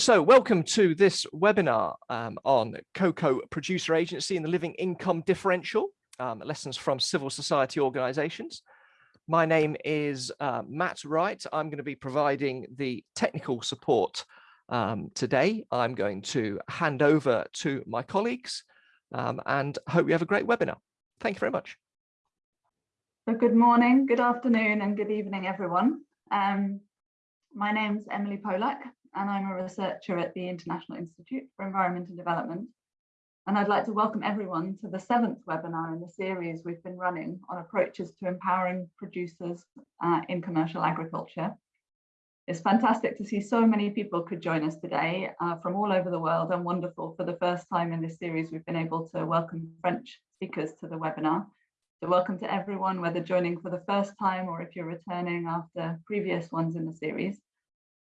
so welcome to this webinar um, on cocoa producer agency and the living income differential, um, lessons from civil society organizations. My name is uh, Matt Wright. I'm going to be providing the technical support um, today. I'm going to hand over to my colleagues um, and hope you have a great webinar. Thank you very much. So good morning, good afternoon and good evening everyone. Um, my name's Emily Polack and I'm a researcher at the International Institute for Environment and Development. And I'd like to welcome everyone to the seventh webinar in the series we've been running on approaches to empowering producers uh, in commercial agriculture. It's fantastic to see so many people could join us today uh, from all over the world and wonderful for the first time in this series we've been able to welcome French speakers to the webinar. So welcome to everyone, whether joining for the first time or if you're returning after previous ones in the series.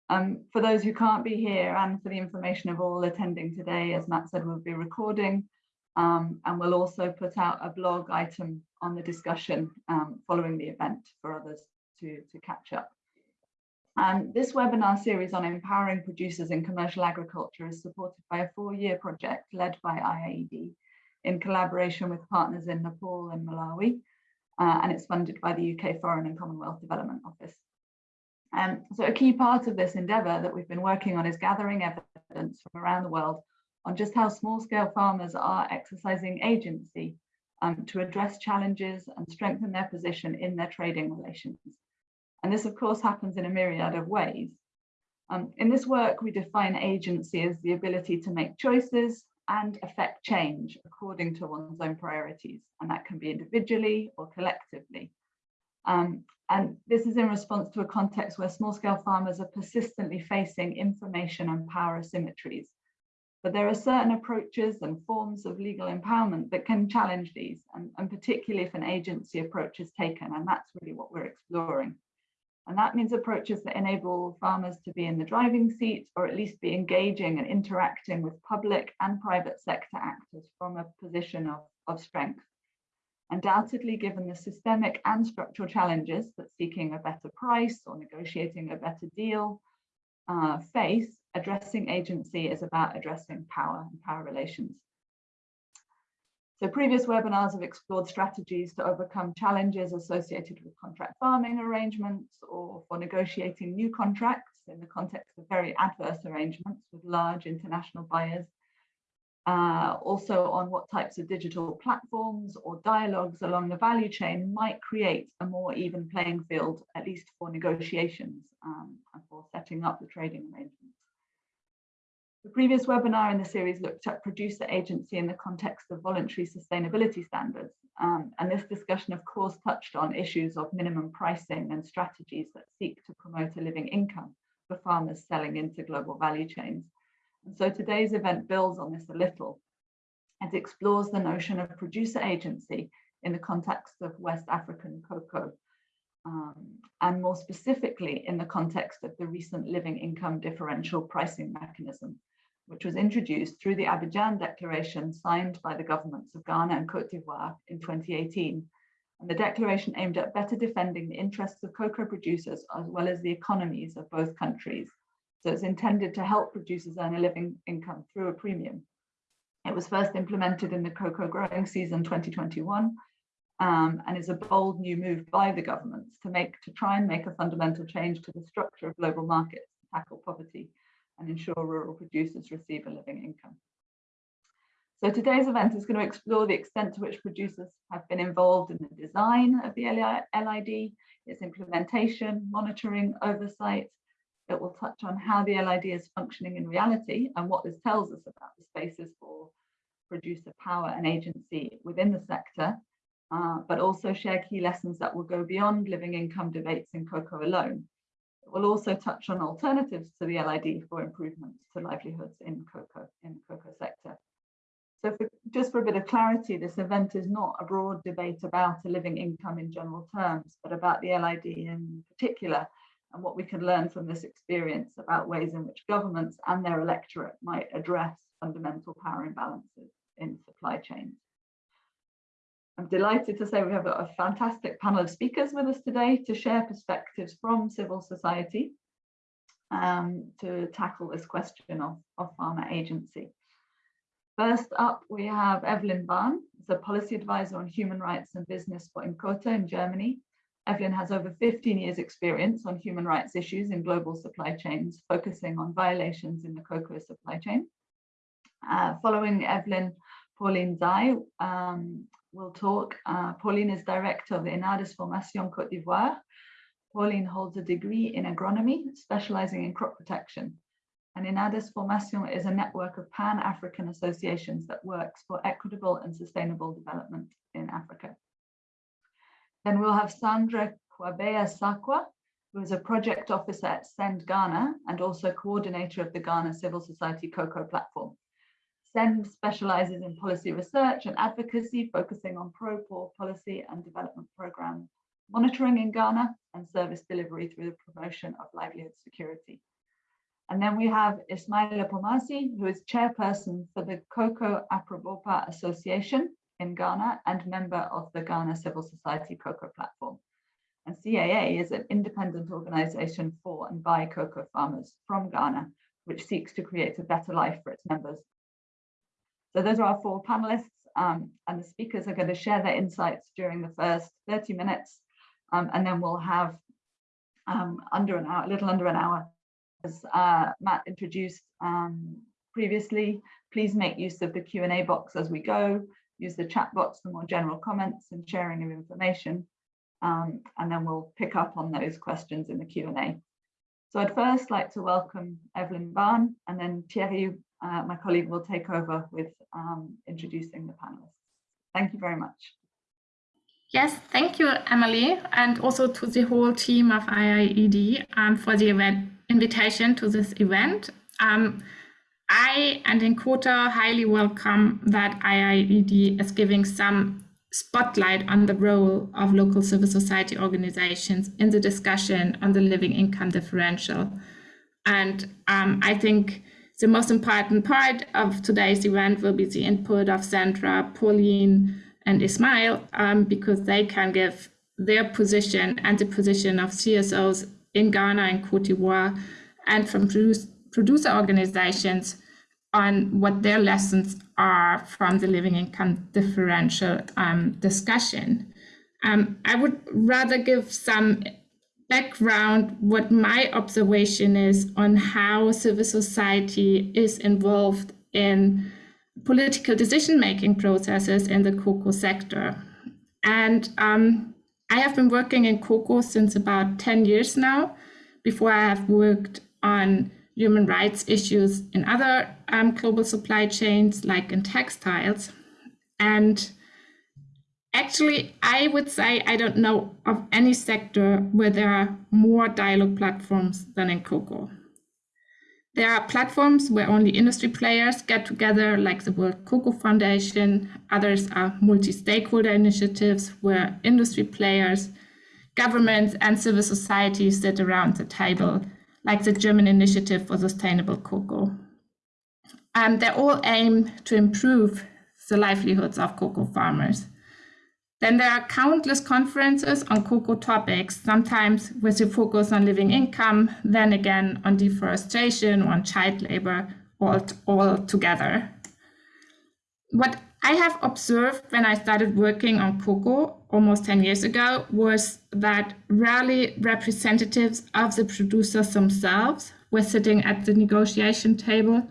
Um, for those who can't be here and for the information of all attending today, as Matt said, we'll be recording um, and we'll also put out a blog item on the discussion um, following the event for others to, to catch up. And this webinar series on empowering producers in commercial agriculture is supported by a four-year project led by IIED in collaboration with partners in Nepal and Malawi, uh, and it's funded by the UK Foreign and Commonwealth Development Office. Um, so a key part of this endeavour that we've been working on is gathering evidence from around the world on just how small scale farmers are exercising agency um, to address challenges and strengthen their position in their trading relations. And this of course happens in a myriad of ways. Um, in this work, we define agency as the ability to make choices and affect change according to one's own priorities. And that can be individually or collectively. Um, and this is in response to a context where small scale farmers are persistently facing information and power asymmetries. But there are certain approaches and forms of legal empowerment that can challenge these, and, and particularly if an agency approach is taken, and that's really what we're exploring. And that means approaches that enable farmers to be in the driving seat or at least be engaging and interacting with public and private sector actors from a position of, of strength. Undoubtedly, given the systemic and structural challenges that seeking a better price or negotiating a better deal uh, face, addressing agency is about addressing power and power relations. So previous webinars have explored strategies to overcome challenges associated with contract farming arrangements or for negotiating new contracts in the context of very adverse arrangements with large international buyers uh, also on what types of digital platforms or dialogues along the value chain might create a more even playing field, at least for negotiations um, and for setting up the trading arrangements. The previous webinar in the series looked at producer agency in the context of voluntary sustainability standards. Um, and this discussion, of course, touched on issues of minimum pricing and strategies that seek to promote a living income for farmers selling into global value chains. And so today's event builds on this a little. It explores the notion of producer agency in the context of West African cocoa, um, and more specifically in the context of the recent living income differential pricing mechanism, which was introduced through the Abidjan Declaration signed by the governments of Ghana and Cote d'Ivoire in 2018. And the declaration aimed at better defending the interests of cocoa producers as well as the economies of both countries so it's intended to help producers earn a living income through a premium. It was first implemented in the cocoa growing season 2021 um, and is a bold new move by the governments to make to try and make a fundamental change to the structure of global markets to tackle poverty and ensure rural producers receive a living income. So today's event is going to explore the extent to which producers have been involved in the design of the LID, its implementation, monitoring, oversight, it will touch on how the LID is functioning in reality and what this tells us about the spaces for producer power and agency within the sector, uh, but also share key lessons that will go beyond living income debates in cocoa alone. It will also touch on alternatives to the LID for improvements to livelihoods in cocoa, in the cocoa sector. So for, just for a bit of clarity, this event is not a broad debate about a living income in general terms, but about the LID in particular, and what we can learn from this experience about ways in which governments and their electorate might address fundamental power imbalances in supply chains. I'm delighted to say we have a fantastic panel of speakers with us today to share perspectives from civil society. um, to tackle this question of, of farmer agency. First up, we have Evelyn Bahn, a policy advisor on human rights and business for INKOTA in Germany. Evelyn has over 15 years experience on human rights issues in global supply chains, focusing on violations in the cocoa supply chain. Uh, following Evelyn, Pauline Zai um, will talk. Uh, Pauline is director of Inades-Formation Côte d'Ivoire. Pauline holds a degree in agronomy, specializing in crop protection. And Inades-Formation is a network of Pan-African associations that works for equitable and sustainable development in Africa. Then we'll have Sandra Kwabea Sarkwah, who is a project officer at SEND Ghana and also coordinator of the Ghana Civil Society Cocoa platform. SEND specializes in policy research and advocacy, focusing on pro-poor policy and development program monitoring in Ghana and service delivery through the promotion of livelihood security. And then we have Ismaila Pomasi, who is chairperson for the Cocoa Abrabopa Association in Ghana and member of the Ghana Civil Society Cocoa Platform. And CAA is an independent organization for and by cocoa farmers from Ghana, which seeks to create a better life for its members so those are our four panelists um, and the speakers are going to share their insights during the first 30 minutes um, and then we'll have um, under an hour, a little under an hour. As uh, Matt introduced um, previously, please make use of the Q&A box as we go, use the chat box for more general comments and sharing of information, um, and then we'll pick up on those questions in the Q&A. So I'd first like to welcome Evelyn Bahn and then Thierry uh, my colleague will take over with um, introducing the panelists. Thank you very much. Yes, thank you, Emily, and also to the whole team of IIED um, for the event, invitation to this event. Um, I and in INKOTA highly welcome that IIED is giving some spotlight on the role of local civil society organizations in the discussion on the living income differential. And um, I think the most important part of today's event will be the input of Sandra, Pauline, and Ismail, um, because they can give their position and the position of CSOs in Ghana and Cote d'Ivoire and from produce, producer organizations on what their lessons are from the living income differential um, discussion. Um, I would rather give some background what my observation is on how civil society is involved in political decision-making processes in the cocoa sector. And um, I have been working in cocoa since about 10 years now. Before I have worked on human rights issues in other um, global supply chains, like in textiles. And Actually, I would say I don't know of any sector where there are more dialogue platforms than in cocoa. There are platforms where only industry players get together, like the World Cocoa Foundation. Others are multi-stakeholder initiatives where industry players, governments, and civil society sit around the table, like the German Initiative for Sustainable Cocoa. And they all aim to improve the livelihoods of cocoa farmers. Then there are countless conferences on cocoa topics, sometimes with a focus on living income, then again on deforestation, on child labor, all, all together. What I have observed when I started working on cocoa almost 10 years ago was that rarely representatives of the producers themselves were sitting at the negotiation table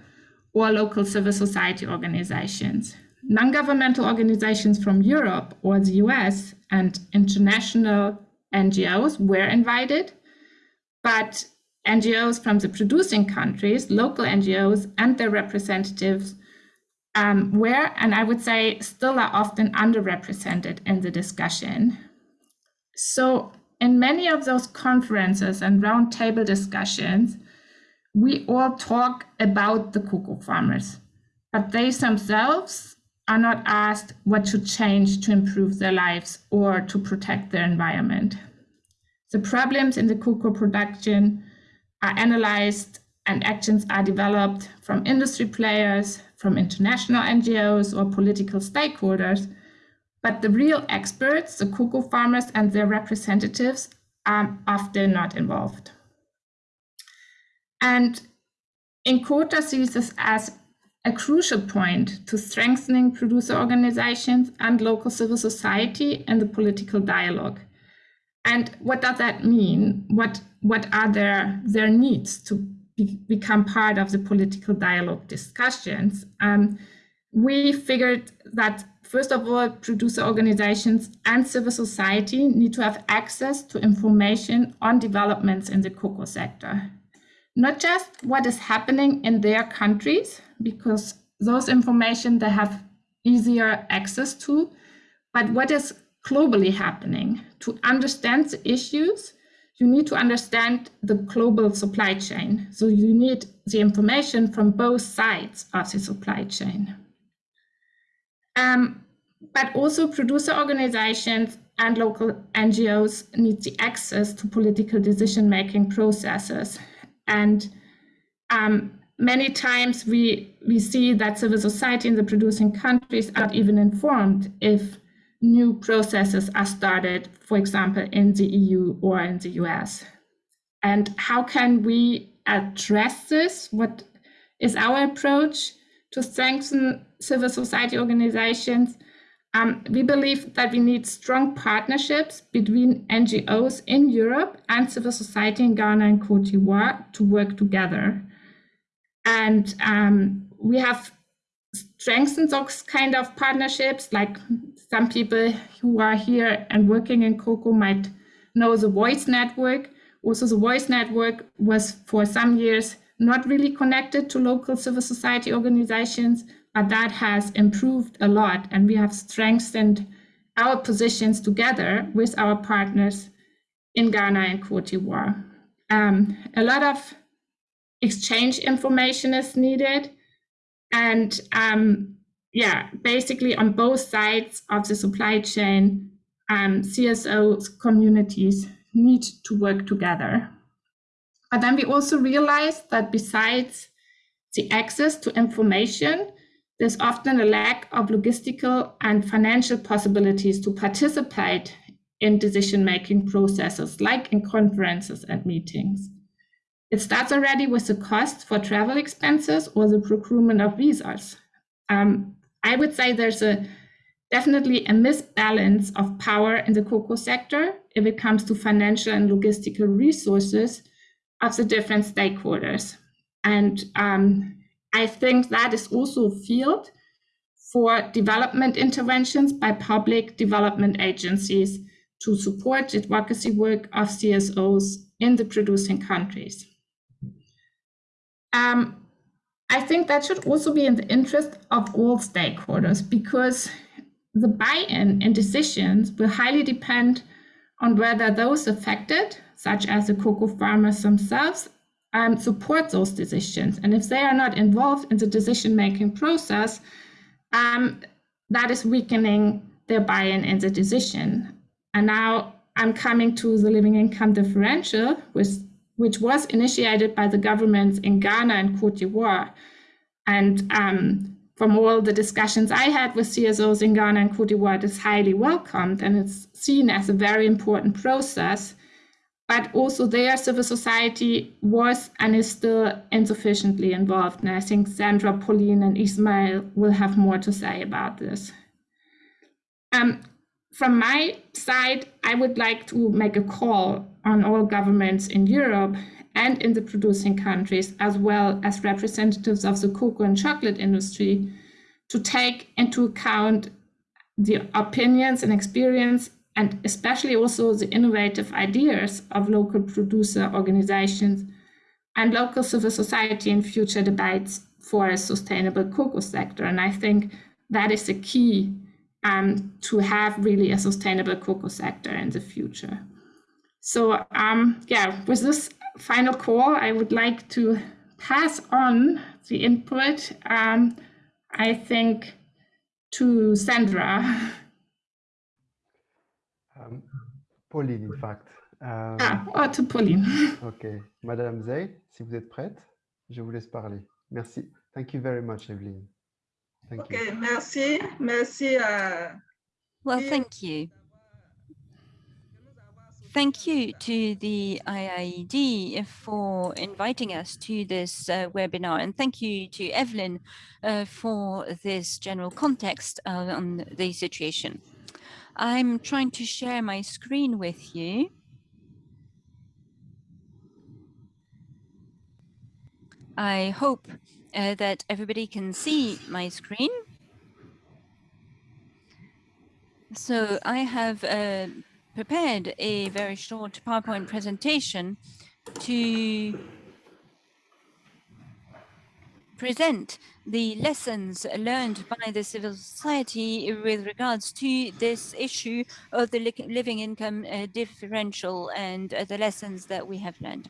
or local civil society organizations. Non-governmental organizations from Europe or the US and international NGOs were invited, but NGOs from the producing countries, local NGOs and their representatives um, were, and I would say still are often underrepresented in the discussion. So in many of those conferences and roundtable discussions, we all talk about the cocoa farmers, but they themselves are not asked what should change to improve their lives or to protect their environment. The problems in the cocoa production are analyzed and actions are developed from industry players, from international NGOs or political stakeholders, but the real experts, the cocoa farmers and their representatives are often not involved. And Inkota sees this as a crucial point to strengthening producer organizations and local civil society in the political dialogue. And what does that mean? What, what are their, their needs to be, become part of the political dialogue discussions? Um, we figured that, first of all, producer organizations and civil society need to have access to information on developments in the cocoa sector not just what is happening in their countries, because those information they have easier access to, but what is globally happening. To understand the issues, you need to understand the global supply chain. So you need the information from both sides of the supply chain. Um, but also producer organizations and local NGOs need the access to political decision-making processes and um, many times we, we see that civil society in the producing countries are not even informed if new processes are started, for example, in the EU or in the US. And how can we address this? What is our approach to strengthen civil society organizations? Um, we believe that we need strong partnerships between NGOs in Europe and civil society in Ghana and Cote d'Ivoire to work together. And um, we have strengthened those kind of partnerships, like some people who are here and working in Cocoa might know the Voice Network. Also, the Voice Network was for some years not really connected to local civil society organizations, but that has improved a lot and we have strengthened our positions together with our partners in Ghana and Cote d'Ivoire. Um, a lot of exchange information is needed and um, yeah, basically on both sides of the supply chain, um, CSO communities need to work together. But then we also realized that besides the access to information, there's often a lack of logistical and financial possibilities to participate in decision-making processes, like in conferences and meetings. It starts already with the cost for travel expenses or the procurement of visas. Um, I would say there's a definitely a misbalance of power in the cocoa sector if it comes to financial and logistical resources of the different stakeholders. And um, I think that is also a field for development interventions by public development agencies to support advocacy work of CSOs in the producing countries. Um, I think that should also be in the interest of all stakeholders because the buy-in and decisions will highly depend on whether those affected, such as the cocoa farmers themselves, um, support those decisions. And if they are not involved in the decision-making process, um, that is weakening their buy-in in the decision. And now I'm coming to the living income differential, which, which was initiated by the governments in Ghana and Cote d'Ivoire. And um, from all the discussions I had with CSOs in Ghana and Cote d'Ivoire, it is highly welcomed and it's seen as a very important process but also their civil society was and is still insufficiently involved. And I think Sandra, Pauline, and Ismail will have more to say about this. Um, from my side, I would like to make a call on all governments in Europe and in the producing countries, as well as representatives of the cocoa and chocolate industry, to take into account the opinions and experience and especially also the innovative ideas of local producer organizations and local civil society in future debates for a sustainable cocoa sector. And I think that is the key um, to have really a sustainable cocoa sector in the future. So um, yeah, with this final call, I would like to pass on the input, um, I think, to Sandra. Um, Pauline, in fact. Um, ah, oh, to Pauline. OK. Madame Zay, si vous êtes prête, je vous laisse parler. Merci. Thank you very much, Evelyn. Thank okay, you. merci. Merci. Uh, well, thank you. thank you to the IIED for inviting us to this uh, webinar and thank you to Evelyn uh, for this general context uh, on the situation. I'm trying to share my screen with you. I hope uh, that everybody can see my screen. So I have uh, prepared a very short PowerPoint presentation to present the lessons learned by the civil society with regards to this issue of the living income uh, differential and uh, the lessons that we have learned.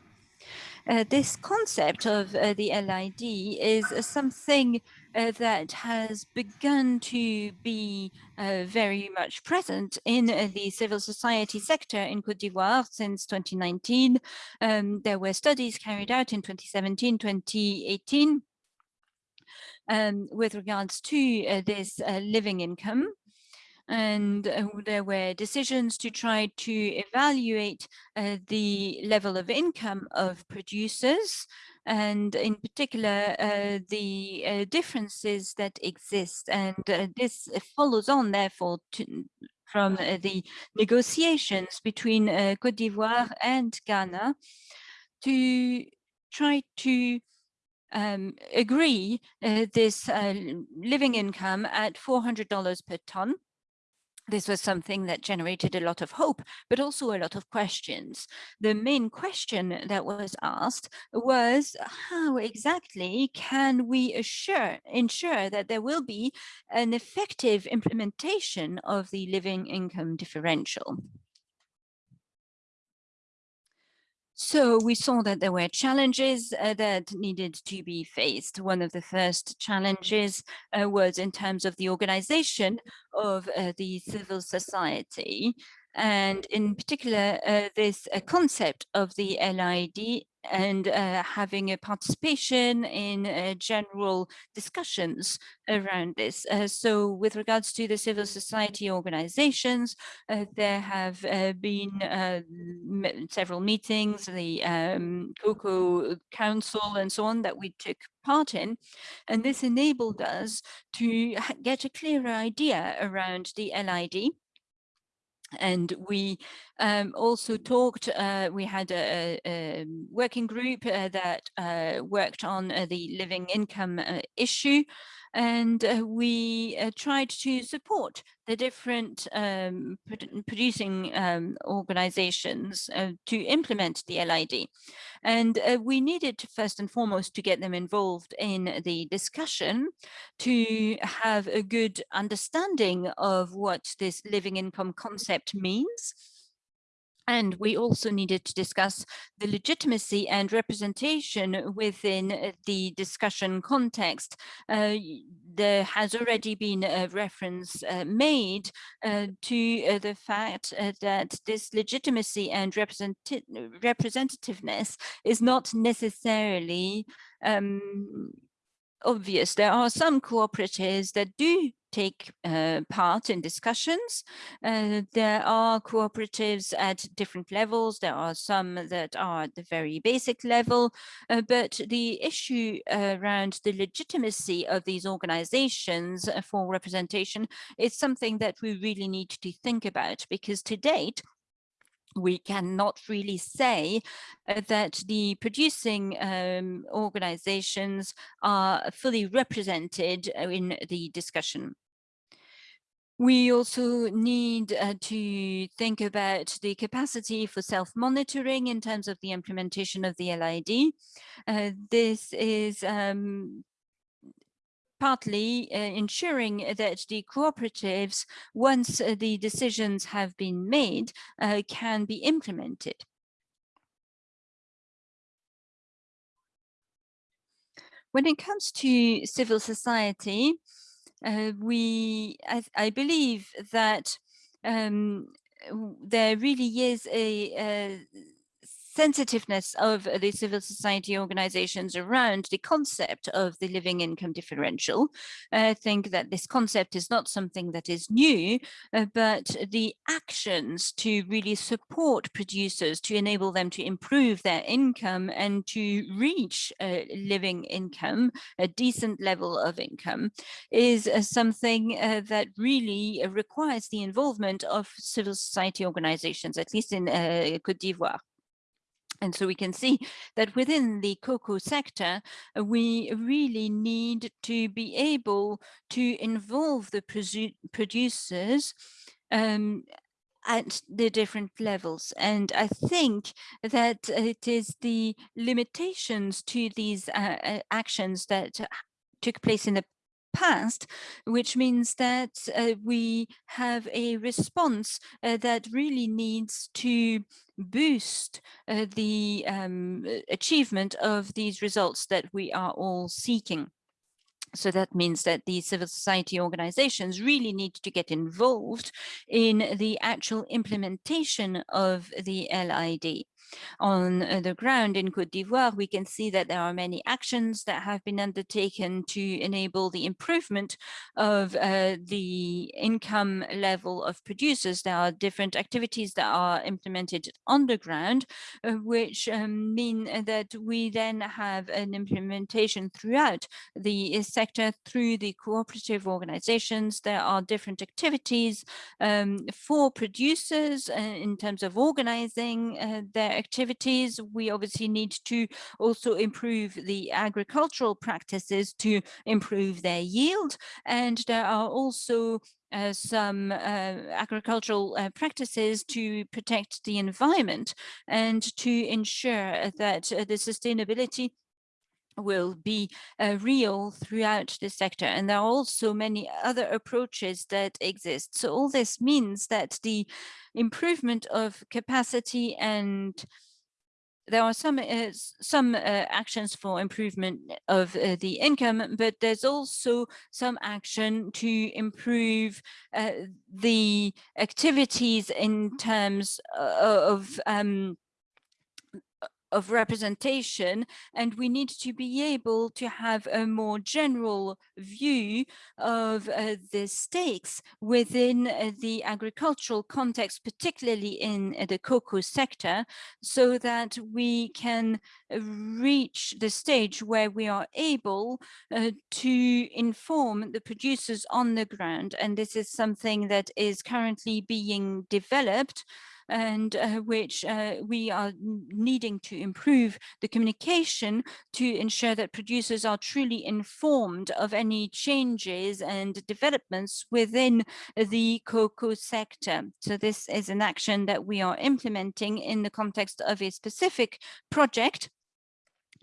Uh, this concept of uh, the LID is uh, something uh, that has begun to be very much present in the civil society sector in Cote d'Ivoire since 2019. Um, there were studies carried out in 2017, 2018 um, with regards to this living income and uh, there were decisions to try to evaluate uh, the level of income of producers and in particular uh, the uh, differences that exist and uh, this follows on therefore to, from uh, the negotiations between Cote d'Ivoire and Ghana to try to um, agree this living income at $400 per ton this was something that generated a lot of hope, but also a lot of questions. The main question that was asked was how exactly can we assure, ensure that there will be an effective implementation of the living income differential? So we saw that there were challenges uh, that needed to be faced. One of the first challenges uh, was in terms of the organization of uh, the civil society and in particular uh, this uh, concept of the LID and uh, having a participation in uh, general discussions around this. Uh, so with regards to the civil society organizations, uh, there have been several meetings, the um, Cocoa Council and so on that we took part in. And this enabled us to get a clearer idea around the LID and we um, also talked, uh, we had a, a working group uh, that uh, worked on uh, the living income uh, issue and uh, we tried to support the different um, producing um, organizations to implement the LID. And we needed to, first and foremost to get them involved in the discussion to have a good understanding of what this living income concept means and we also needed to discuss the legitimacy and representation within uh, the discussion context. Uh, there has already been a reference uh, made uh, to uh, the fact uh, that this legitimacy and representi representativeness is not necessarily um, obvious. There are some cooperatives that do take uh, part in discussions. Uh, there are cooperatives at different levels. There are some that are at the very basic level, uh, but the issue around the legitimacy of these organizations for representation is something that we really need to think about because to date, we cannot really say uh, that the producing um, organizations are fully represented in the discussion. We also need uh, to think about the capacity for self-monitoring in terms of the implementation of the LID. Uh, this is um, partly uh, ensuring that the cooperatives, once uh, the decisions have been made, uh, can be implemented. When it comes to civil society, uh, we, I, I, believe that um, there really is a, a sensitiveness of the civil society organizations around the concept of the living income differential. I think that this concept is not something that is new, uh, but the actions to really support producers to enable them to improve their income and to reach a living income, a decent level of income, is uh, something uh, that really requires the involvement of civil society organizations, at least in Côte d'Ivoire. And so we can see that within the cocoa sector, uh, we really need to be able to involve the producers um, at the different levels. And I think that it is the limitations to these uh, uh actions that took place in the past, which means that uh, we have a response uh, that really needs to boost uh, the um, achievement of these results that we are all seeking. So that means that the civil society organizations really need to get involved in the actual implementation of the LID. On uh, the ground in Cote d'Ivoire, we can see that there are many actions that have been undertaken to enable the improvement of uh, the income level of producers. There are different activities that are implemented on the ground, uh, which um, mean that we then have an implementation throughout the sector through the cooperative organizations. There are different activities um, for producers uh, in terms of organizing uh, their activities. We obviously need to also improve the agricultural practices to improve their yield. And there are also uh, some uh, agricultural uh, practices to protect the environment and to ensure that uh, the sustainability will be uh, real throughout the sector. And there are also many other approaches that exist. So all this means that the improvement of capacity and there are some uh, some uh, actions for improvement of uh, the income, but there's also some action to improve uh, the activities in terms uh, of um, of representation and we need to be able to have a more general view of uh, the stakes within uh, the agricultural context, particularly in uh, the cocoa sector, so that we can reach the stage where we are able uh, to inform the producers on the ground. And this is something that is currently being developed and uh, which uh, we are needing to improve the communication to ensure that producers are truly informed of any changes and developments within the cocoa sector. So this is an action that we are implementing in the context of a specific project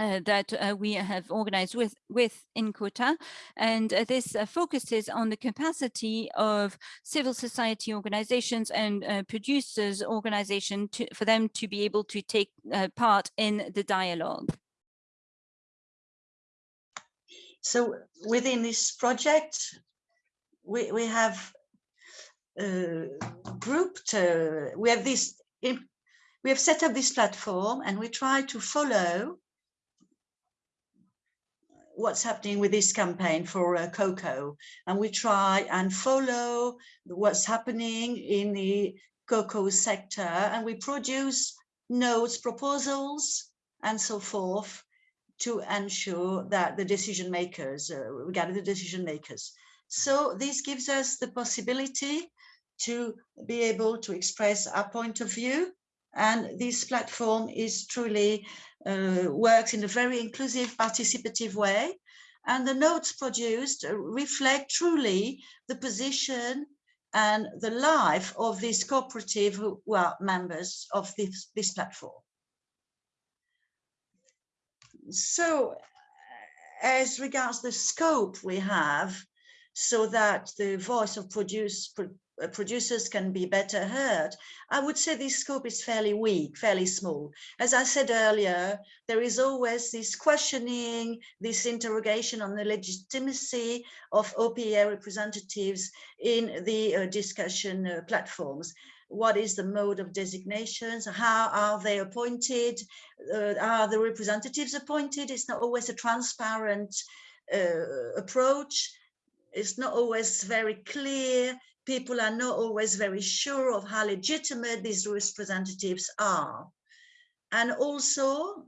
uh, that uh, we have organized with with INKOTA and uh, this uh, focuses on the capacity of civil society organizations and uh, producers organization to, for them to be able to take uh, part in the dialogue. So within this project, we, we have grouped, we have this, we have set up this platform and we try to follow what's happening with this campaign for uh, cocoa. And we try and follow what's happening in the cocoa sector and we produce notes proposals and so forth to ensure that the decision makers uh, regarding the decision makers. So this gives us the possibility to be able to express our point of view and this platform is truly uh, works in a very inclusive, participative way. And the notes produced reflect truly the position and the life of this cooperative who, who are members of this, this platform. So as regards the scope we have, so that the voice of produce, producers can be better heard, I would say this scope is fairly weak, fairly small. As I said earlier, there is always this questioning, this interrogation on the legitimacy of OPA representatives in the uh, discussion uh, platforms. what is the mode of designations, how are they appointed, uh, are the representatives appointed? It's not always a transparent uh, approach. It's not always very clear. People are not always very sure of how legitimate these representatives are. And also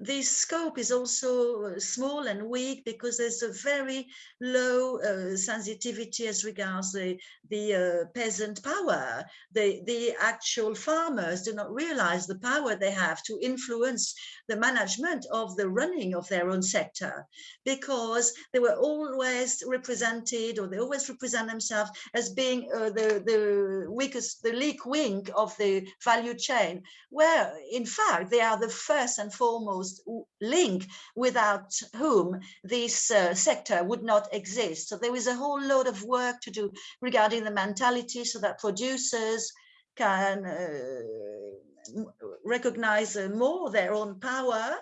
the scope is also uh, small and weak because there's a very low uh, sensitivity as regards the, the uh, peasant power. The, the actual farmers do not realize the power they have to influence the management of the running of their own sector because they were always represented or they always represent themselves as being uh, the, the weakest, the leak wing of the value chain, where in fact they are the first and foremost link without whom this uh, sector would not exist. So there is a whole load of work to do regarding the mentality so that producers can uh, recognize uh, more their own power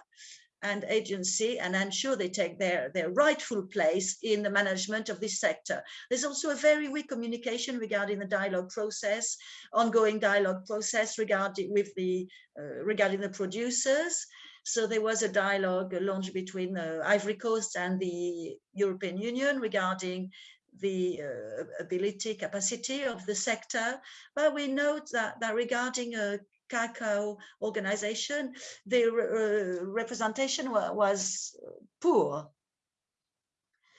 and agency and ensure they take their, their rightful place in the management of this sector. There's also a very weak communication regarding the dialogue process, ongoing dialogue process regarding with the uh, regarding the producers. So there was a dialogue launched between the Ivory Coast and the European Union regarding the uh, ability capacity of the sector. But we note that, that regarding a cacao organization, the uh, representation was poor.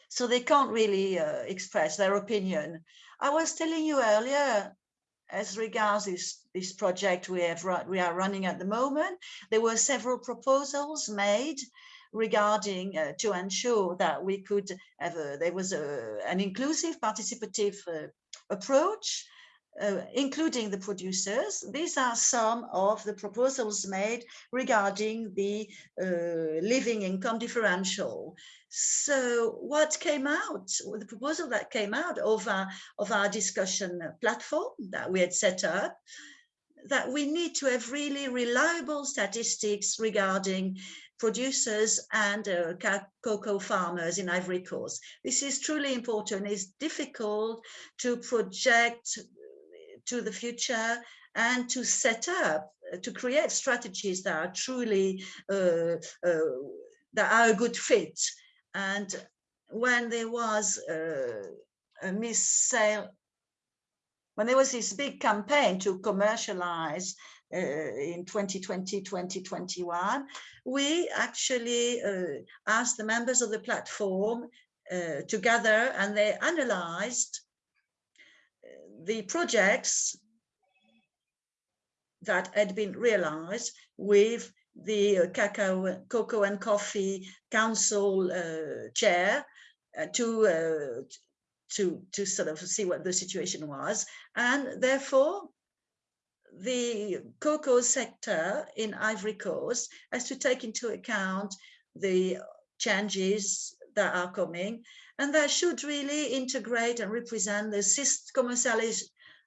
So they can't really uh, express their opinion. I was telling you earlier as regards this, this project we have we are running at the moment, there were several proposals made regarding uh, to ensure that we could have a, there was a, an inclusive participative uh, approach uh, including the producers. These are some of the proposals made regarding the uh, living income differential. So what came out, the proposal that came out of our, of our discussion platform that we had set up, that we need to have really reliable statistics regarding producers and uh, cocoa farmers in Ivory Coast. This is truly important. It's difficult to project to the future and to set up, to create strategies that are truly, uh, uh, that are a good fit. And when there was uh, a miss sale, when there was this big campaign to commercialize uh, in 2020, 2021, we actually uh, asked the members of the platform uh, together and they analyzed the projects that had been realized with the cacao, cocoa and coffee council uh, chair uh, to uh, to to sort of see what the situation was, and therefore the cocoa sector in Ivory Coast has to take into account the changes that are coming and that should really integrate and represent the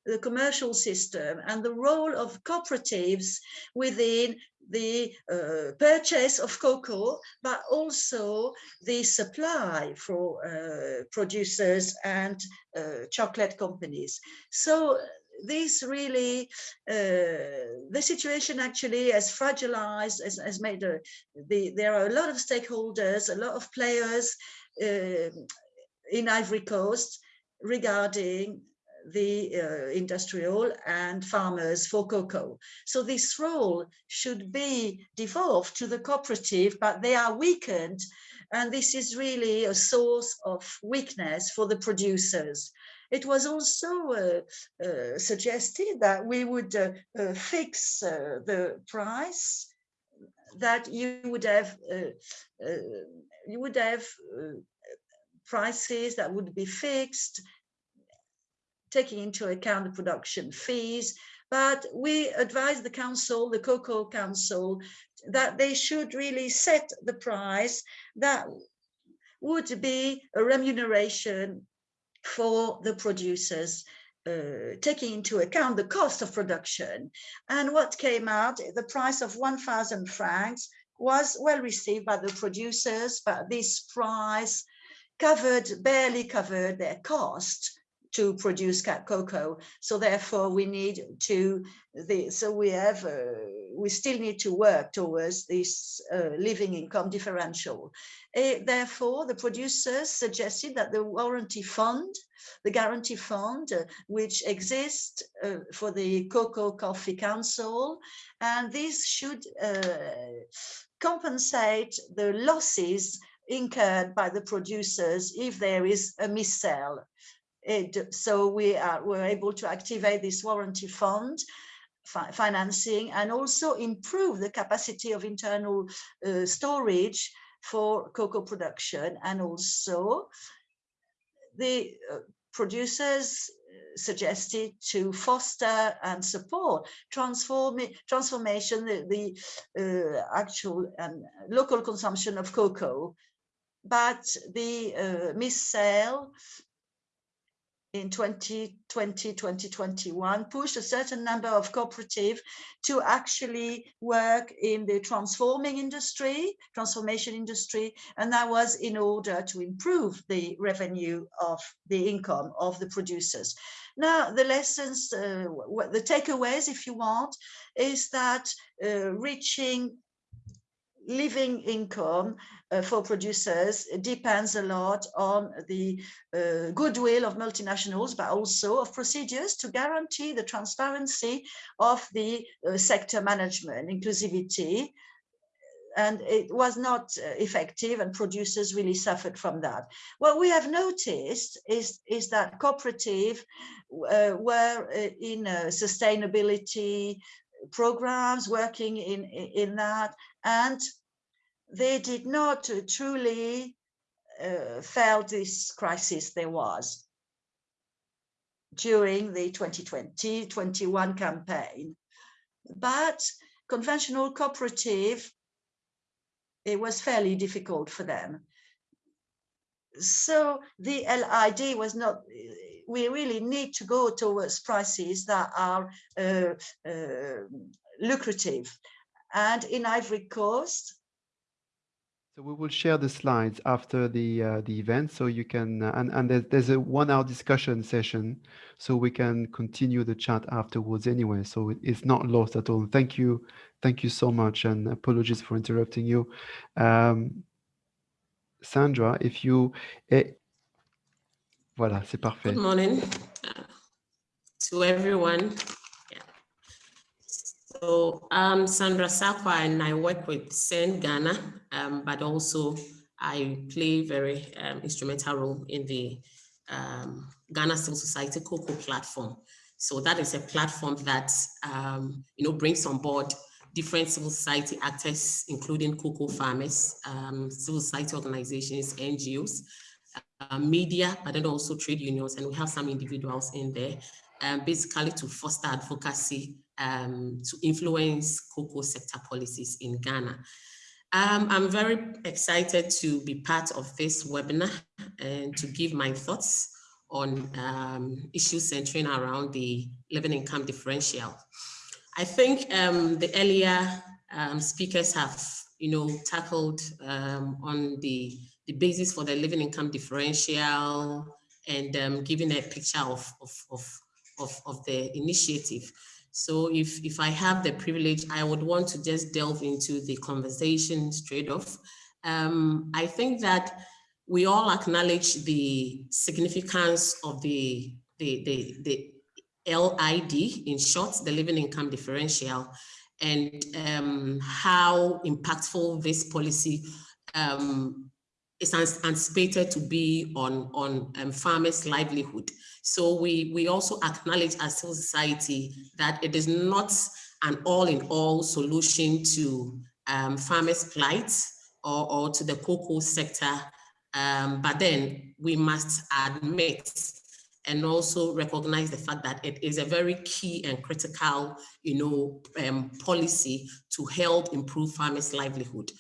the commercial system and the role of cooperatives within the uh, purchase of cocoa, but also the supply for uh, producers and uh, chocolate companies. So this really, uh, the situation actually has fragilized, has, has made a, the, there are a lot of stakeholders, a lot of players uh, in Ivory Coast regarding the uh, industrial and farmers for cocoa. So this role should be devolved to the cooperative, but they are weakened. And this is really a source of weakness for the producers. It was also uh, uh, suggested that we would uh, uh, fix uh, the price that you would have you would have prices that would be fixed, taking into account the production fees. But we advise the council, the Cocoa Council, that they should really set the price that would be a remuneration for the producers, uh, taking into account the cost of production. And what came out, the price of 1,000 francs was well received by the producers, but this price covered, barely covered their cost to produce cocoa. So therefore we need to, the, so we have, uh, we still need to work towards this uh, living income differential. Uh, therefore, the producers suggested that the warranty fund, the guarantee fund, uh, which exists uh, for the Cocoa Coffee Council, and this should compensate the losses incurred by the producers if there is a missale. It, so we are were able to activate this warranty fund fi financing and also improve the capacity of internal uh, storage for cocoa production and also the uh, producers suggested to foster and support transform transformation the, the uh, actual and local consumption of cocoa but the uh, missale in 2020, 2021 pushed a certain number of cooperative to actually work in the transforming industry, transformation industry, and that was in order to improve the revenue of the income of the producers. Now, the lessons, uh, the takeaways, if you want, is that uh, reaching living income uh, for producers depends a lot on the uh, goodwill of multinationals, but also of procedures to guarantee the transparency of the uh, sector management, inclusivity, and it was not uh, effective and producers really suffered from that. What we have noticed is, is that cooperative uh, were uh, in sustainability programs working in, in that and they did not truly uh, felt this crisis there was during the 2020-21 campaign. But conventional cooperative, it was fairly difficult for them. So the LID was not, we really need to go towards prices that are uh, uh, lucrative. And in Ivory Coast, so we will share the slides after the uh, the event, so you can uh, and and there's, there's a one-hour discussion session, so we can continue the chat afterwards anyway. So it's not lost at all. Thank you, thank you so much, and apologies for interrupting you, um, Sandra. If you, eh, voilà, c'est parfait. Good morning uh, to everyone. So I'm Sandra Sarkwah and I work with SEND Ghana, um, but also I play very um, instrumental role in the um, Ghana Civil Society Cocoa platform. So that is a platform that um, you know brings on board different civil society actors, including cocoa farmers, um, civil society organizations, NGOs, uh, media, but then also trade unions, and we have some individuals in there, um, basically to foster advocacy um, to influence cocoa sector policies in Ghana. Um, I'm very excited to be part of this webinar and to give my thoughts on um, issues centering around the living income differential. I think um, the earlier um, speakers have, you know, tackled on the, the basis for the living income differential and giving a picture of, of, of, of, of the initiative. So if, if I have the privilege, I would want to just delve into the conversation straight off. Um, I think that we all acknowledge the significance of the, the, the, the LID, in short, the living income differential, and um, how impactful this policy um, is anticipated to be on, on um, farmers' livelihood. So we, we also acknowledge as civil society that it is not an all-in-all solution to um, farmers' plight or, or to the cocoa sector. Um, but then we must admit and also recognize the fact that it is a very key and critical, you know, um, policy to help improve farmers' livelihood.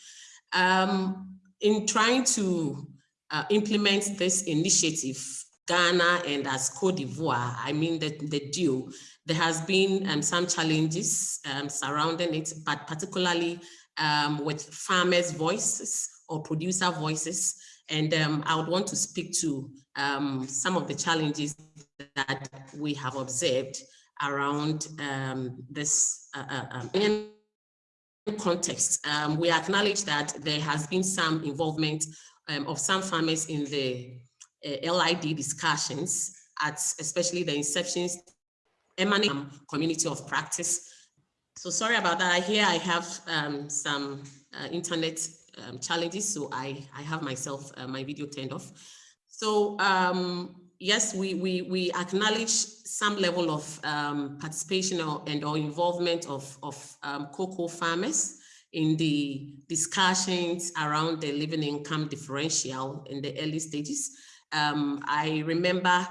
Um, in trying to uh, implement this initiative, Ghana and as Cote d'Ivoire, I mean the, the deal, there has been um, some challenges um, surrounding it, but particularly um, with farmers' voices or producer voices. And um, I would want to speak to um, some of the challenges that we have observed around um, this uh, uh, context. We acknowledge that there has been some involvement of some farmers in the LID discussions at especially the inceptions emanating community of practice. So sorry about that. Here I have um, some uh, internet um, challenges, so I, I have myself, uh, my video turned off. So um, yes, we, we, we acknowledge some level of um, participation or, and or involvement of, of um, cocoa farmers in the discussions around the living income differential in the early stages. Um, I remember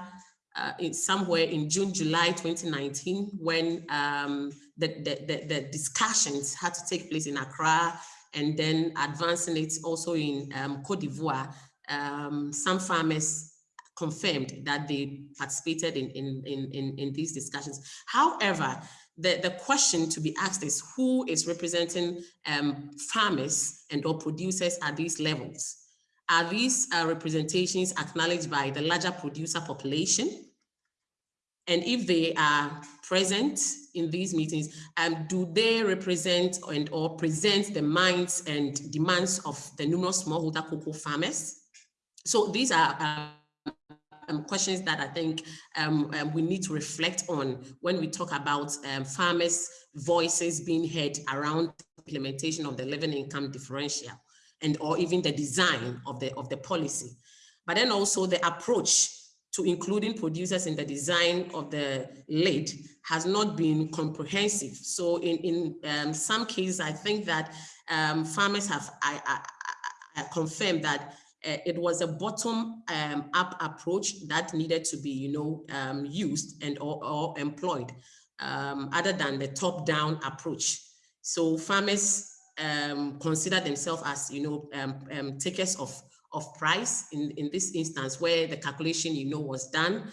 uh, in somewhere in June, July 2019, when um, the, the, the, discussions had to take place in Accra and then advancing it also in um, Cote d'Ivoire, um, some farmers confirmed that they participated in, in, in, in, these discussions. However, the, the question to be asked is who is representing um, farmers and or producers at these levels? Are these uh, representations acknowledged by the larger producer population? And if they are present in these meetings, um, do they represent and or present the minds and demands of the numerous smallholder cocoa farmers? So these are uh, um, questions that I think um, um, we need to reflect on when we talk about um, farmers' voices being heard around implementation of the living income differential and or even the design of the, of the policy. But then also the approach to including producers in the design of the LID has not been comprehensive. So in, in um, some cases, I think that um, farmers have I, I, I confirmed that uh, it was a bottom um, up approach that needed to be, you know, um, used and or, or employed um, other than the top down approach. So farmers um, consider themselves as, you know, um, um, takers of, of price in, in this instance where the calculation, you know, was done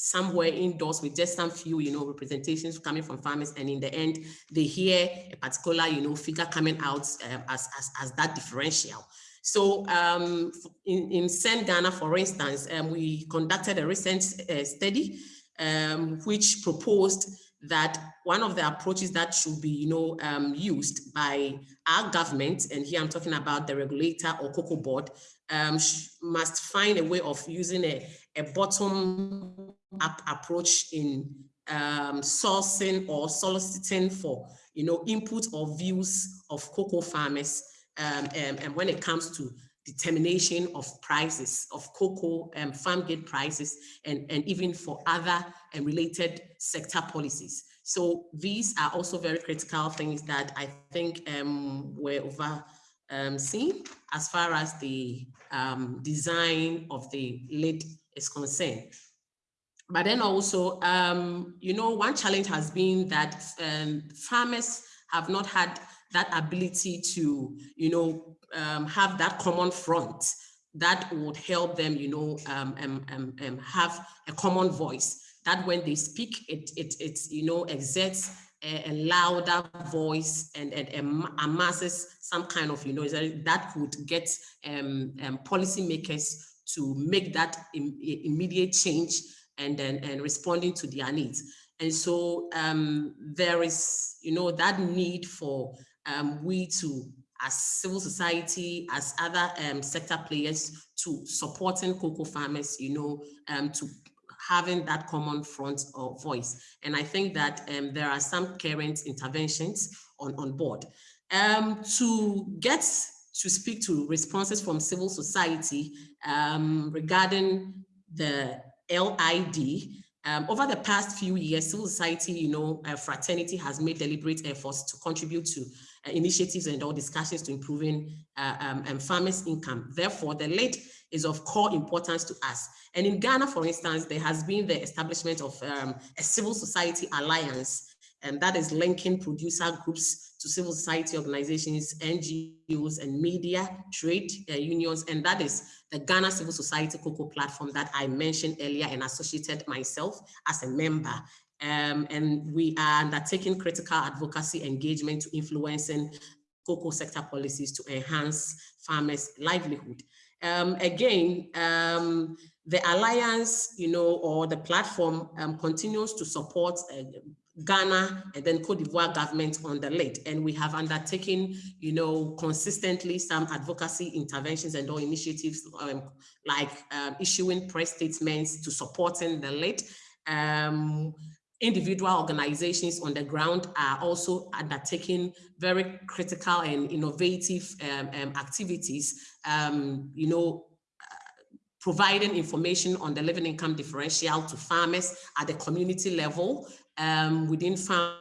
somewhere indoors with just some few, you know, representations coming from farmers. And in the end, they hear a particular, you know, figure coming out as, as, as that differential. So um, in, in SEND Ghana, for instance, um, we conducted a recent uh, study um, which proposed that one of the approaches that should be, you know, um, used by our government, and here I'm talking about the regulator or cocoa board, um, must find a way of using a, a bottom-up approach in um, sourcing or soliciting for, you know, input or views of cocoa farmers um, um, and when it comes to determination of prices of cocoa and um, farm gate prices and, and even for other and related sector policies. So these are also very critical things that I think um, were over um, seen as far as the um, design of the LID is concerned. But then also, um, you know, one challenge has been that um, farmers have not had that ability to, you know, um, have that common front that would help them, you know, um, um, um, um, have a common voice that when they speak, it, it, it you know, exerts a, a louder voice and, and, and amasses some kind of, you know, that would get um, um, policymakers to make that Im immediate change and then and responding to their needs. And so um, there is, you know, that need for um, we to, as civil society, as other um, sector players, to supporting cocoa farmers, you know, um, to having that common front of voice. And I think that um, there are some current interventions on, on board. Um, to get to speak to responses from civil society um, regarding the LID, um, over the past few years, civil society, you know, uh, fraternity has made deliberate efforts to contribute to initiatives and all discussions to improving uh, um, um, farmers' income. Therefore, the LID is of core importance to us. And in Ghana, for instance, there has been the establishment of um, a civil society alliance, and that is linking producer groups to civil society organizations, NGOs, and media, trade uh, unions, and that is the Ghana Civil Society Cocoa platform that I mentioned earlier and associated myself as a member. Um, and we are undertaking critical advocacy engagement to influencing cocoa sector policies to enhance farmers' livelihood. Um, again, um, the alliance, you know, or the platform um, continues to support uh, Ghana and then Cote d'Ivoire government on the LID. And we have undertaken, you know, consistently some advocacy interventions and all initiatives um, like um, issuing press statements to supporting the LID. Um, individual organizations on the ground are also undertaking very critical and innovative um, um, activities, um, you know, providing information on the living income differential to farmers at the community level um, within farmer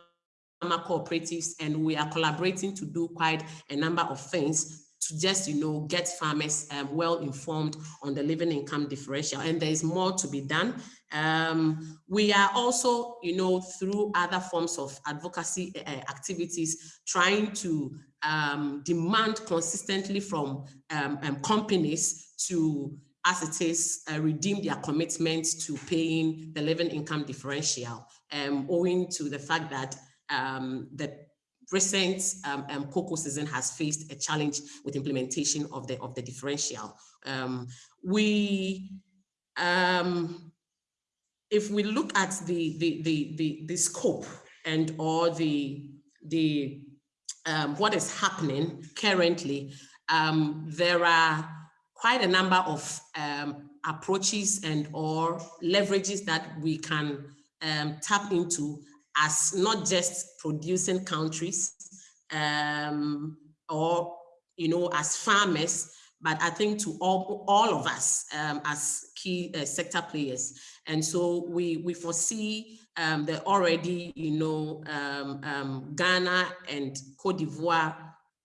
cooperatives, and we are collaborating to do quite a number of things to just, you know, get farmers um, well informed on the living income differential. And there is more to be done. Um, we are also, you know, through other forms of advocacy uh, activities, trying to um, demand consistently from um, um, companies to as it is, uh, redeem their commitment to paying the living income differential, um, owing to the fact that um, the recent um, um, cocoa season has faced a challenge with implementation of the of the differential. Um, we, um, if we look at the the the the, the scope and or the the um, what is happening currently, there are quite a number of um, approaches and or leverages that we can um, tap into as not just producing countries um, or, you know, as farmers, but I think to all, all of us um, as key uh, sector players. And so we, we foresee um, that already, you know, um, um, Ghana and Cote d'Ivoire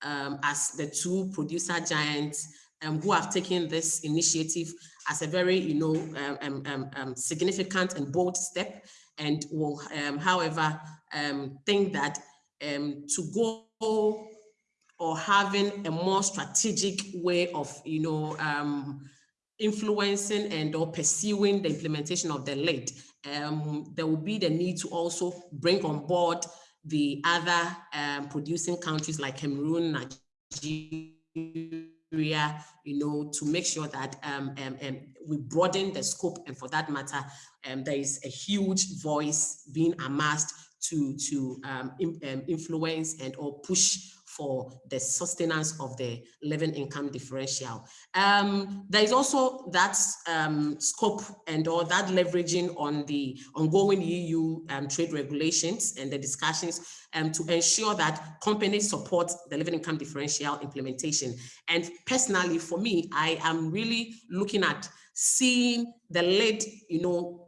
um, as the two producer giants um, who have taken this initiative as a very, you know, significant and bold step and will, um, however, think that to go or having a more strategic way of, you know, influencing and or pursuing the implementation of the LID, there will be the need to also bring on board the other producing countries like Cameroon, Nigeria, you know, to make sure that um, um, um, we broaden the scope and for that matter, um, there is a huge voice being amassed to, to um, in, um, influence and or push for the sustenance of the living income differential. Um, there is also that um, scope and or that leveraging on the ongoing EU um, trade regulations and the discussions um, to ensure that companies support the living income differential implementation. And personally, for me, I am really looking at seeing the LID, you know,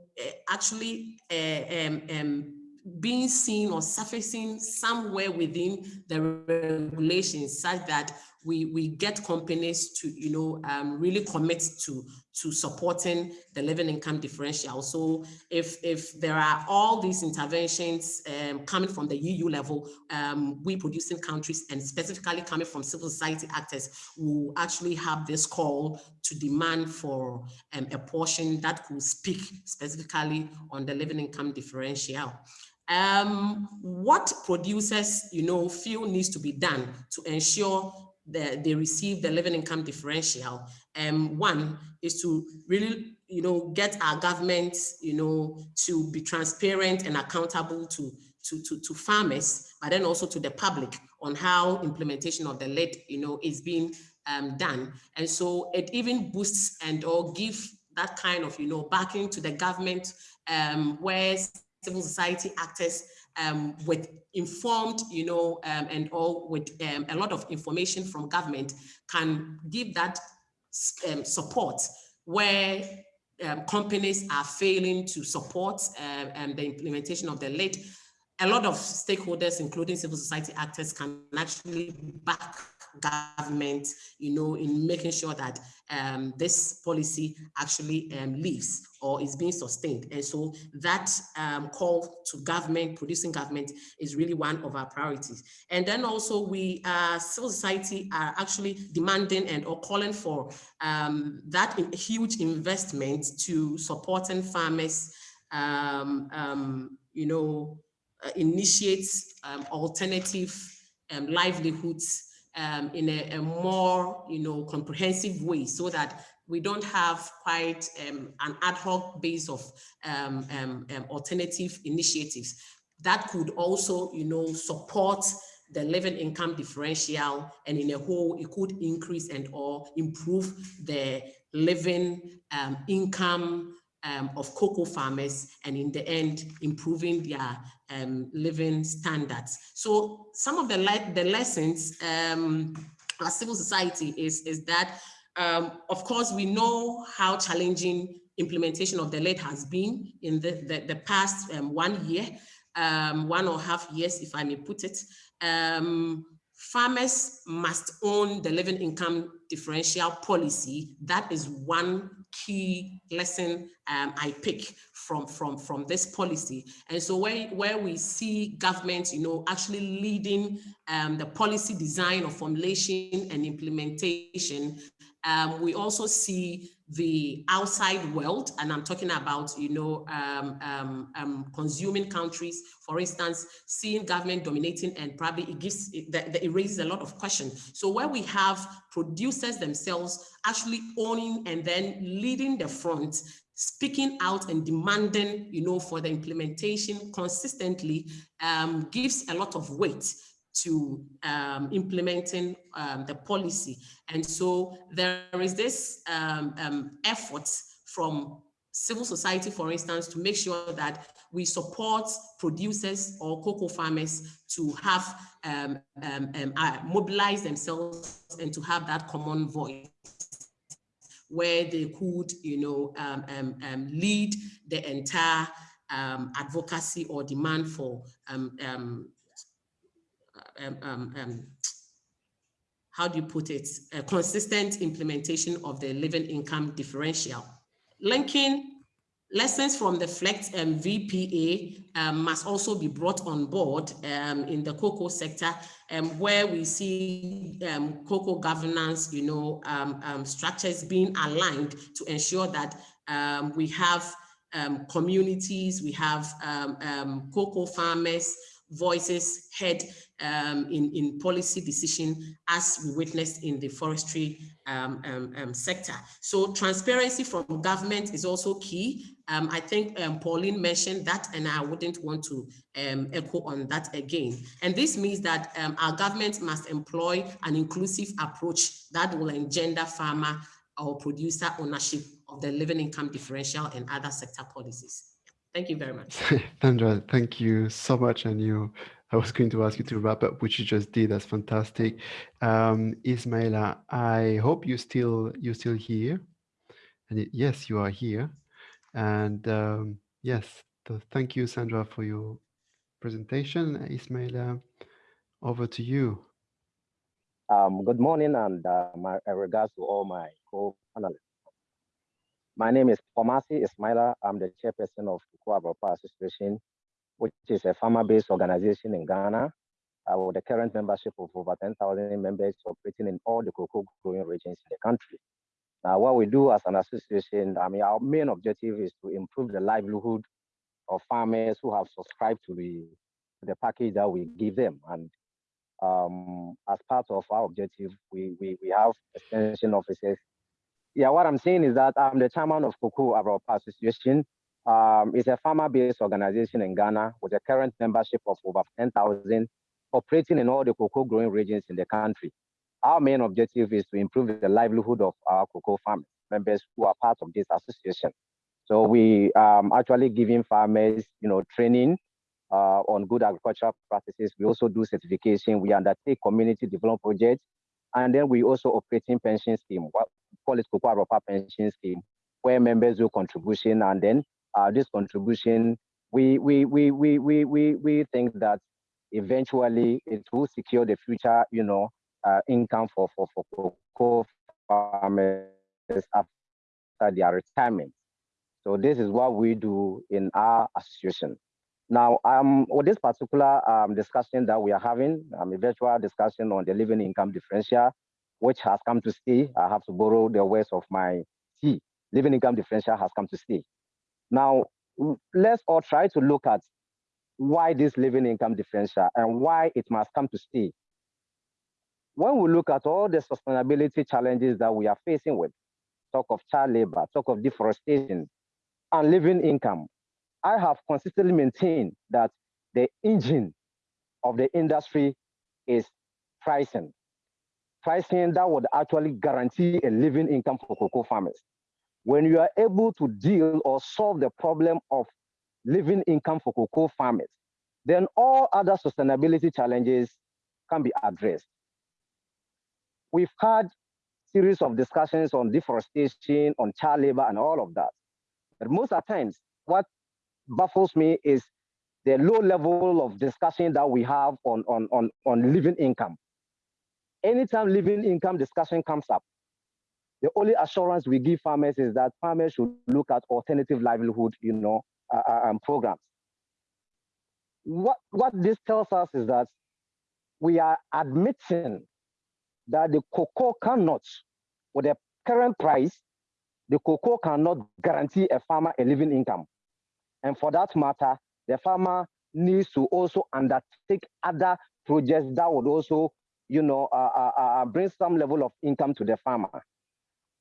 actually uh, um, um, being seen or surfacing somewhere within the regulations such that we, we get companies to, you know, um, really commit to, to supporting the living income differential. So if, if there are all these interventions um, coming from the EU level, um, we producing countries and specifically coming from civil society actors will actually have this call to demand for um, a portion that could speak specifically on the living income differential um, what producers, you know, feel needs to be done to ensure that they receive the living income differential. Um, one is to really, you know, get our government, you know, to be transparent and accountable to, to, to, to farmers, but then also to the public on how implementation of the LID, you know, is being um, done. And so it even boosts and or give that kind of, you know, backing to the government um, where civil society actors um, with informed, you know, um, and all with um, a lot of information from government can give that um, support where um, companies are failing to support uh, the implementation of the LID. A lot of stakeholders, including civil society actors, can actually back government, you know, in making sure that um, this policy actually um, lives or is being sustained. And so that um, call to government, producing government is really one of our priorities. And then also we, uh, civil society are actually demanding and or calling for um, that huge investment to supporting farmers, um, um, you know, uh, initiate alternative livelihoods um, in a, a, more, you know, comprehensive way so that we don't have quite um, an ad hoc base of um, um, um, alternative initiatives. That could also, you know, support the living income differential and in a whole it could increase and or improve the living um, income of cocoa farmers and in the end improving their um, living standards. So some of the, le the lessons um, as civil society is, is that um, of course we know how challenging implementation of the LID has been in the, the, the past um, one year, um, one or half years if I may put it. Um, farmers must own the living income differential policy. That is one key lesson um, I pick from, from, from this policy. And so where, where we see government, you know, actually leading um, the policy design or formulation and implementation, um, we also see the outside world, and I'm talking about, you know, um, um, um, consuming countries, for instance, seeing government dominating and probably it gives, it, that, it raises a lot of questions. So where we have producers themselves actually owning and then leading the front, speaking out and demanding, you know, for the implementation consistently um, gives a lot of weight to um, implementing um, the policy. And so there is this um, um, effort from civil society, for instance, to make sure that we support producers or cocoa farmers to have um, um, uh, mobilize themselves and to have that common voice where they could, you know, lead the entire advocacy or demand for um, um, um, how do you put it, a consistent implementation of the living income differential. Linking lessons from the FLEGT um, VPA um, must also be brought on board um, in the cocoa sector, um, where we see um, cocoa governance, you know, um, um, structures being aligned to ensure that we have communities, we have cocoa farmers, voices heard um, in, in policy decision as we witnessed in the forestry um, um, um sector. So transparency from government is also key. Um, I think um, Pauline mentioned that and I wouldn't want to echo on that again. And this means that our government must employ an inclusive approach that will engender farmer or producer ownership of the living income differential and other sector policies. Thank you very much. Sandra, thank you so much. And you, I was going to ask you to wrap up, which you just did. That's fantastic. Um, Ismaila, I hope you still you still here. And it, yes, you are here. And um, yes, thank you, Sandra, for your presentation. Ismaila, over to you. Um, good morning and uh, my regards to all my co-panelists. My name is Pomasi Ismaila. I'm the chairperson of Cocoa Association, which is a farmer-based organization in Ghana uh, with a current membership of over 10,000 members operating in all the cocoa growing regions in the country. Now, what we do as an association, I mean, our main objective is to improve the livelihood of farmers who have subscribed to the, the package that we give them. And um, as part of our objective, we, we, we have extension officers yeah, what I'm saying is that I'm the chairman of Cocoa Abrabopa Association. Um, it's a farmer-based organization in Ghana with a current membership of over 10,000 operating in all the cocoa growing regions in the country. Our main objective is to improve the livelihood of our cocoa farmers, members who are part of this association. So we um, actually giving farmers, you know, training uh, on good agricultural practices. We also do certification. We undertake community development projects and then we also operating pension scheme, call it Cocoa Abrabopa pension scheme, where members do contribution and then uh, this contribution, we, we, we, we, we, we, we think that eventually it will secure the future, you know, uh, income for, for, for cocoa farmers after their retirement. So this is what we do in our association. Now, um, with this particular um, discussion that we are having, um, a virtual discussion on the living income differential, which has come to stay. I have to borrow the words of my T. Living income differential has come to stay. Now, let's all try to look at why this living income differential and why it must come to stay. when we look at all the sustainability challenges that we are facing with, talk of child labor, talk of deforestation, and living income, I have consistently maintained that the engine of the industry is pricing. Pricing that would actually guarantee a living income for cocoa farmers. When you are able to deal or solve the problem of living income for cocoa farmers, then all other sustainability challenges can be addressed. We've had series of discussions on deforestation, on child labor, and all of that. But most of the times, what baffles me is the low level of discussion that we have on, on, on, on living income. Anytime living income discussion comes up, the only assurance we give farmers is that farmers should look at alternative livelihood, you know, uh, uh um, programs. What, what this tells us is that we are admitting that the cocoa cannot, with the current price, the cocoa cannot guarantee a farmer a living income. And for that matter, the farmer needs to also undertake other projects that would also, you know, uh, uh, uh, bring some level of income to the farmer.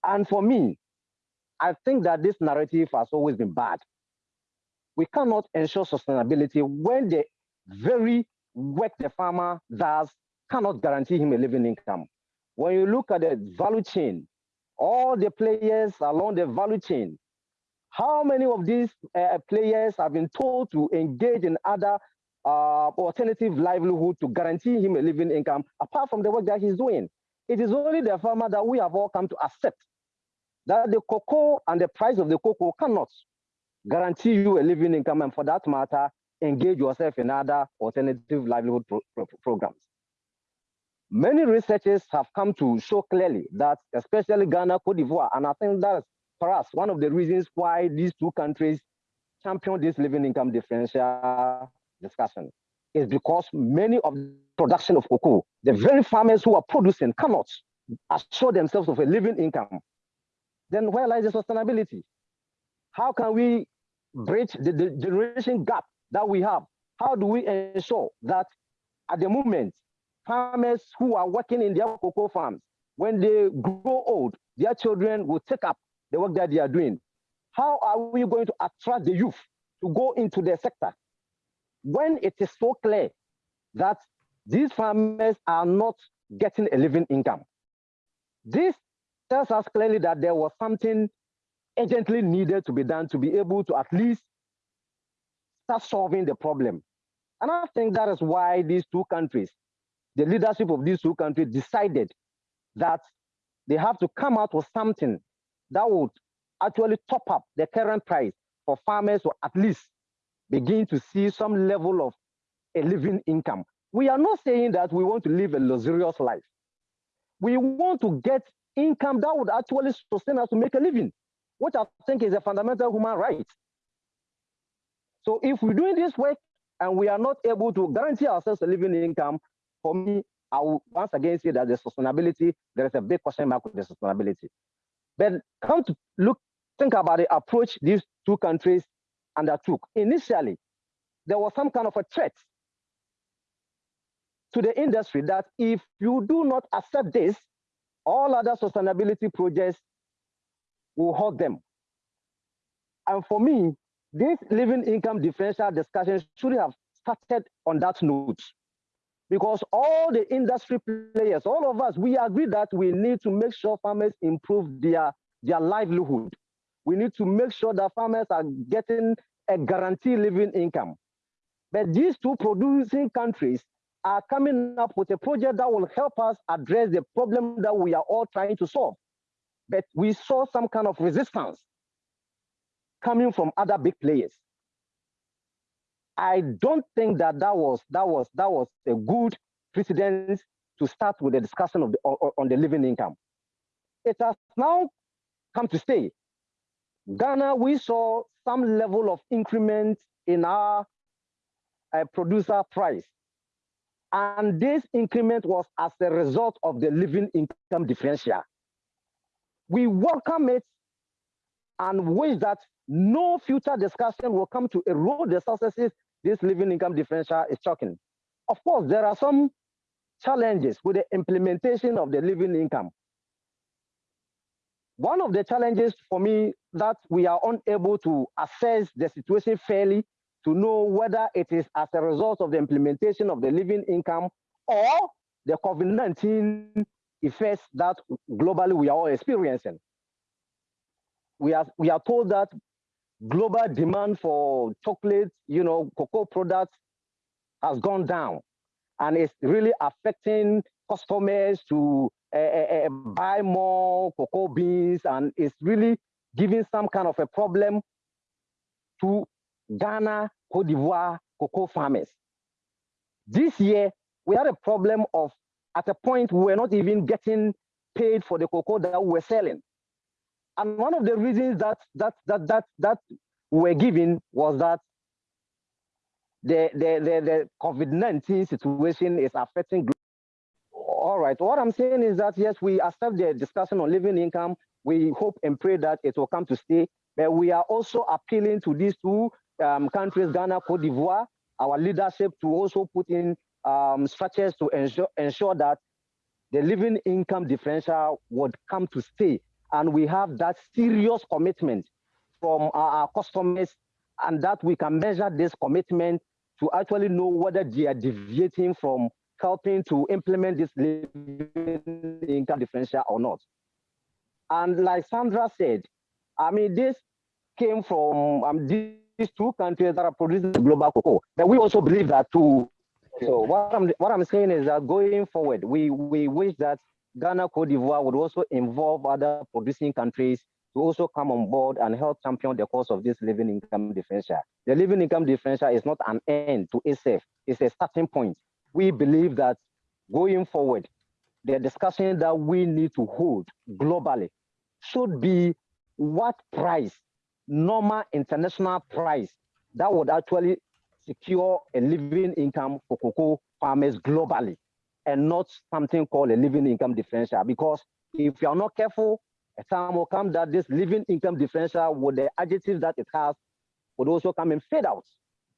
And for me, I think that this narrative has always been bad. We cannot ensure sustainability when the very work the farmer does cannot guarantee him a living income. When you look at the value chain, all the players along the value chain, how many of these uh, players have been told to engage in other uh, alternative livelihood to guarantee him a living income apart from the work that he's doing? It is only the farmer that we have all come to accept that the cocoa and the price of the cocoa cannot guarantee you a living income and for that matter, engage yourself in other alternative livelihood pro pro programs. Many researchers have come to show clearly that, especially Ghana, Cote d'Ivoire, and I think that's for us one of the reasons why these two countries champion this living income differential discussion is because many of the production of cocoa, the very farmers who are producing cannot assure themselves of a living income. Then where lies the sustainability? How can we bridge the, the generation gap that we have? How do we ensure that at the moment farmers who are working in their cocoa farms, when they grow old, their children will take up the work that they are doing. How are we going to attract the youth to go into the sector when it is so clear that these farmers are not getting a living income? This tells us clearly that there was something urgently needed to be done to be able to at least start solving the problem. And I think that is why these two countries the leadership of these two countries decided that they have to come out with something that would actually top up the current price for farmers to at least begin to see some level of a living income. We are not saying that we want to live a luxurious life. We want to get income that would actually sustain us to make a living, which I think is a fundamental human right. So if we're doing this work and we are not able to guarantee ourselves a living income, for me, I will once again say that the sustainability, there is a big question mark with the sustainability. But come to look, think about the approach these two countries undertook. Initially, there was some kind of a threat to the industry that if you do not accept this, all other sustainability projects will hurt them. And for me, this living income differential discussion should have started on that note because all the industry players, all of us, we agree that we need to make sure farmers improve their, their livelihood. We need to make sure that farmers are getting a guaranteed living income. But these two producing countries are coming up with a project that will help us address the problem that we are all trying to solve. But we saw some kind of resistance coming from other big players. I don't think that that was that was that was a good precedent to start with the discussion of the, on, on the living income. It has now come to stay. Ghana, we saw some level of increment in our uh, producer price. And this increment was as a result of the living income differential. We welcome it and wish that no future discussion will come to erode the successes this living income differential is talking. Of course, there are some challenges with the implementation of the living income. One of the challenges for me that we are unable to assess the situation fairly to know whether it is as a result of the implementation of the living income or the COVID-19 effects that globally we are all experiencing. We are, we are told that global demand for chocolate, you know, cocoa products has gone down and it's really affecting customers to uh, buy more cocoa beans and it's really giving some kind of a problem to Ghana, Cote d'Ivoire cocoa farmers. This year, we had a problem of, at a point, we were not even getting paid for the cocoa that we were selling. And one of the reasons that that that that that we were given was that the the the, the COVID-19 situation is affecting. Right, what I'm saying is that yes, we accept the discussion on living income. We hope and pray that it will come to stay, but we are also appealing to these two um, countries, Ghana, Cote d'Ivoire, our leadership to also put in um, structures to ensure, ensure that the living income differential would come to stay. And we have that serious commitment from our customers and that we can measure this commitment to actually know whether they are deviating from helping to implement this living income differential or not. And like Sandra said, I mean, this came from um, these two countries that are producing global cocoa. But we also believe that too. So what I'm what I'm saying is that going forward, we we wish that Ghana, Cote d'Ivoire would also involve other producing countries to also come on board and help champion the cause of this living income differential. The living income differential is not an end to itself, it's a starting point. We believe that going forward, the discussion that we need to hold globally should be what price normal international price that would actually secure a living income for cocoa farmers globally and not something called a living income differential. Because if you are not careful, a time will come that this living income differential with the adjectives that it has would also come and fade out.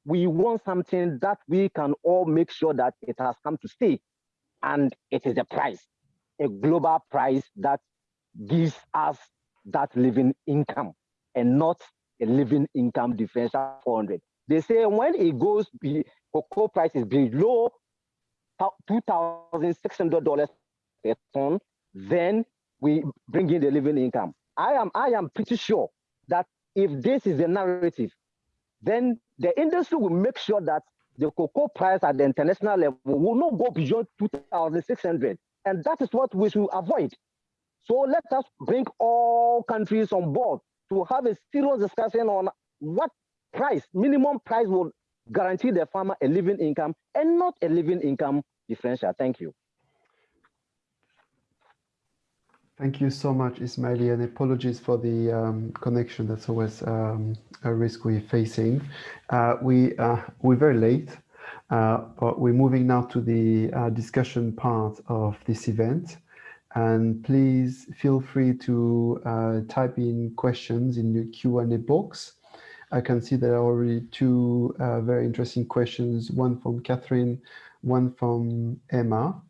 We want something that we can all make sure that it has come to stay. And it is a price, a global price that gives us that living income and not a living income differential 400. They say when it goes, be, cocoa price is below $2,600 per ton, then we bring in the living income. I am, I am pretty sure that if this is the narrative, then the industry will make sure that the cocoa price at the international level will not go beyond 2,600. And that is what we should avoid. So let us bring all countries on board to have a serious discussion on what price, minimum price will guarantee the farmer a living income and not a living income differential. Thank you. Thank you so much, Ismaila, and apologies for the um, connection. That's always um, a risk we're facing. Uh, we, uh, we're very late, uh, but we're moving now to the uh, discussion part of this event. And please feel free to uh, type in questions in the Q&A box. I can see there are already two uh, very interesting questions, one from Catherine, one from Emma.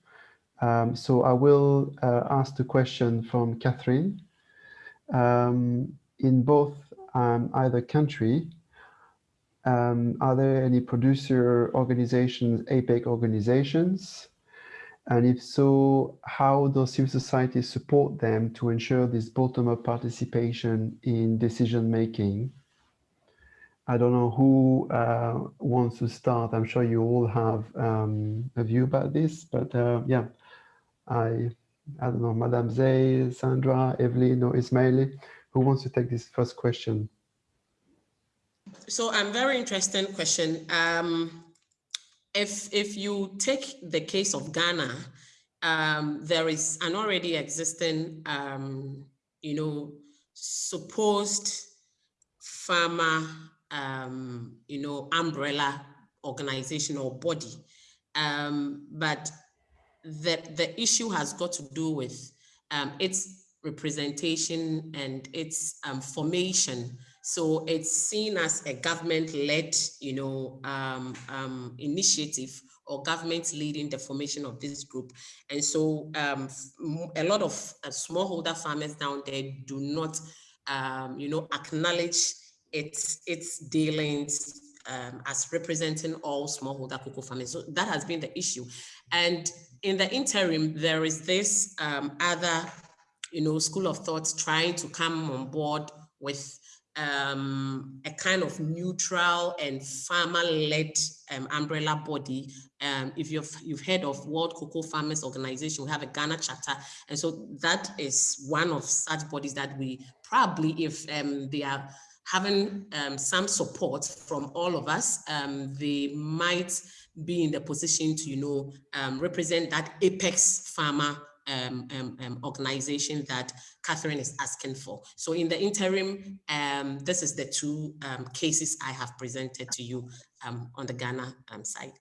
Um, so I will uh, ask the question from Catherine. Um, in both um, either country, um, are there any producer organizations, apex organizations, and if so, how does civil society support them to ensure this bottom-up participation in decision-making? I don't know who uh, wants to start. I'm sure you all have um, a view about this, but uh, yeah, I, I don't know, Madame Zay, Sandra, Evelyn, or Ismaila, who wants to take this first question? So I'm very interesting question. Um, if, if you take the case of Ghana, um, there is an already existing, um, you know, supposed farmer, um, you know, umbrella organization or body. Um, but the, the issue has got to do with um, its representation and its um, formation so it's seen as a government-led, you know, um, um, initiative or government leading the formation of this group. And so um, a lot of uh, smallholder farmers down there do not, um, you know, acknowledge its, its dealings um, as representing all smallholder cocoa farmers. So that has been the issue. And in the interim, there is this um, other, you know, school of thought trying to come on board with um, a kind of neutral and farmer-led um, umbrella body. Um, if you've you've heard of World Cocoa Farmers Organization, we have a Ghana chapter, and so that is one of such bodies that we probably, if um, they are having um, some support from all of us, um, they might be in the position to, you know, um, represent that apex farmer um, um, um, organization that Catherine is asking for. So in the interim, this is the two cases I have presented to you on the Ghana side.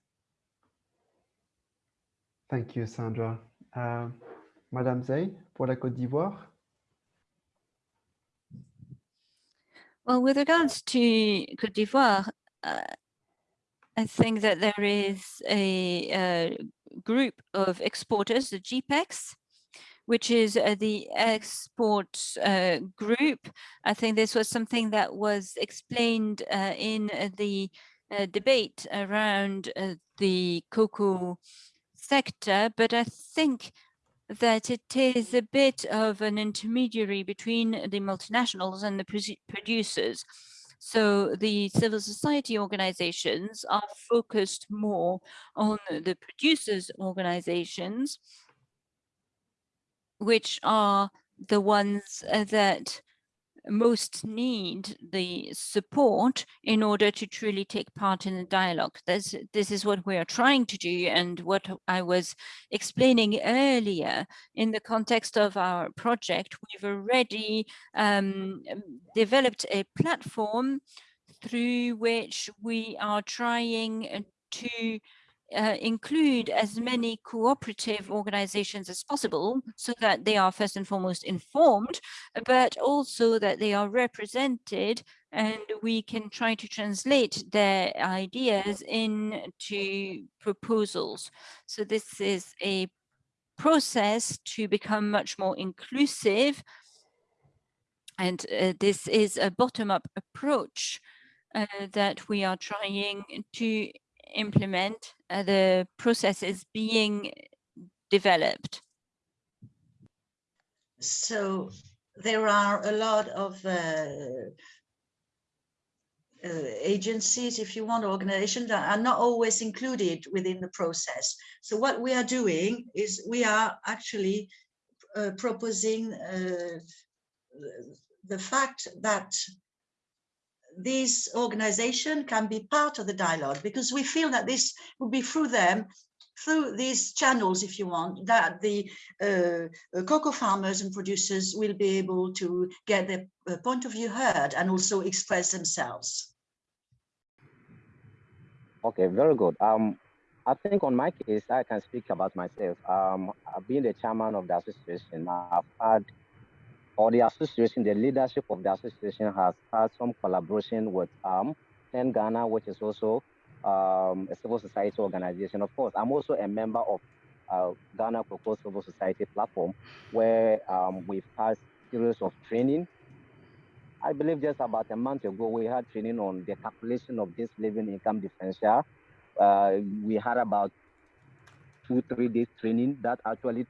Thank you, Sandra. Uh, Madame Zay, for la Côte d'Ivoire. Well, with regards to Cote d'Ivoire, uh, I think that there is a, a, group of exporters, the GEPEX, which is uh, the export uh, group. I think this was something that was explained uh, in the uh, debate around uh, the cocoa sector, but I think that it is a bit of an intermediary between the multinationals and the producers. So the civil society organizations are focused more on the producers organizations, which are the ones uh, that most need the support in order to truly take part in the dialogue. This, this is what we are trying to do and what I was explaining earlier in the context of our project. We've already um, developed a platform through which we are trying to uh, include as many cooperative organizations as possible so that they are first and foremost informed, but also that they are represented and we can try to translate their ideas into proposals. So this is a process to become much more inclusive. And uh, this is a bottom-up approach uh, that we are trying to implement uh, the processes being developed? So there are a lot of uh, uh, agencies, if you want, organizations that are not always included within the process. So what we are doing is we are actually uh, proposing uh, the fact that this organization can be part of the dialogue because we feel that this will be through them through these channels, if you want, that the uh, cocoa farmers and producers will be able to get their uh, point of view heard and also express themselves. Okay, very good. Um, I think on my case, I can speak about myself. Um, been the chairman of the association. I've had or the association, the leadership of the association has had some collaboration with um, SEND Ghana, which is also um, a civil society organization. Of course, I'm also a member of uh, Ghana Cocoa Civil Society platform, where um, we've had series of training. I believe just about a month ago, we had training on the calculation of this living income differential. Uh, we had about two, three days training that actually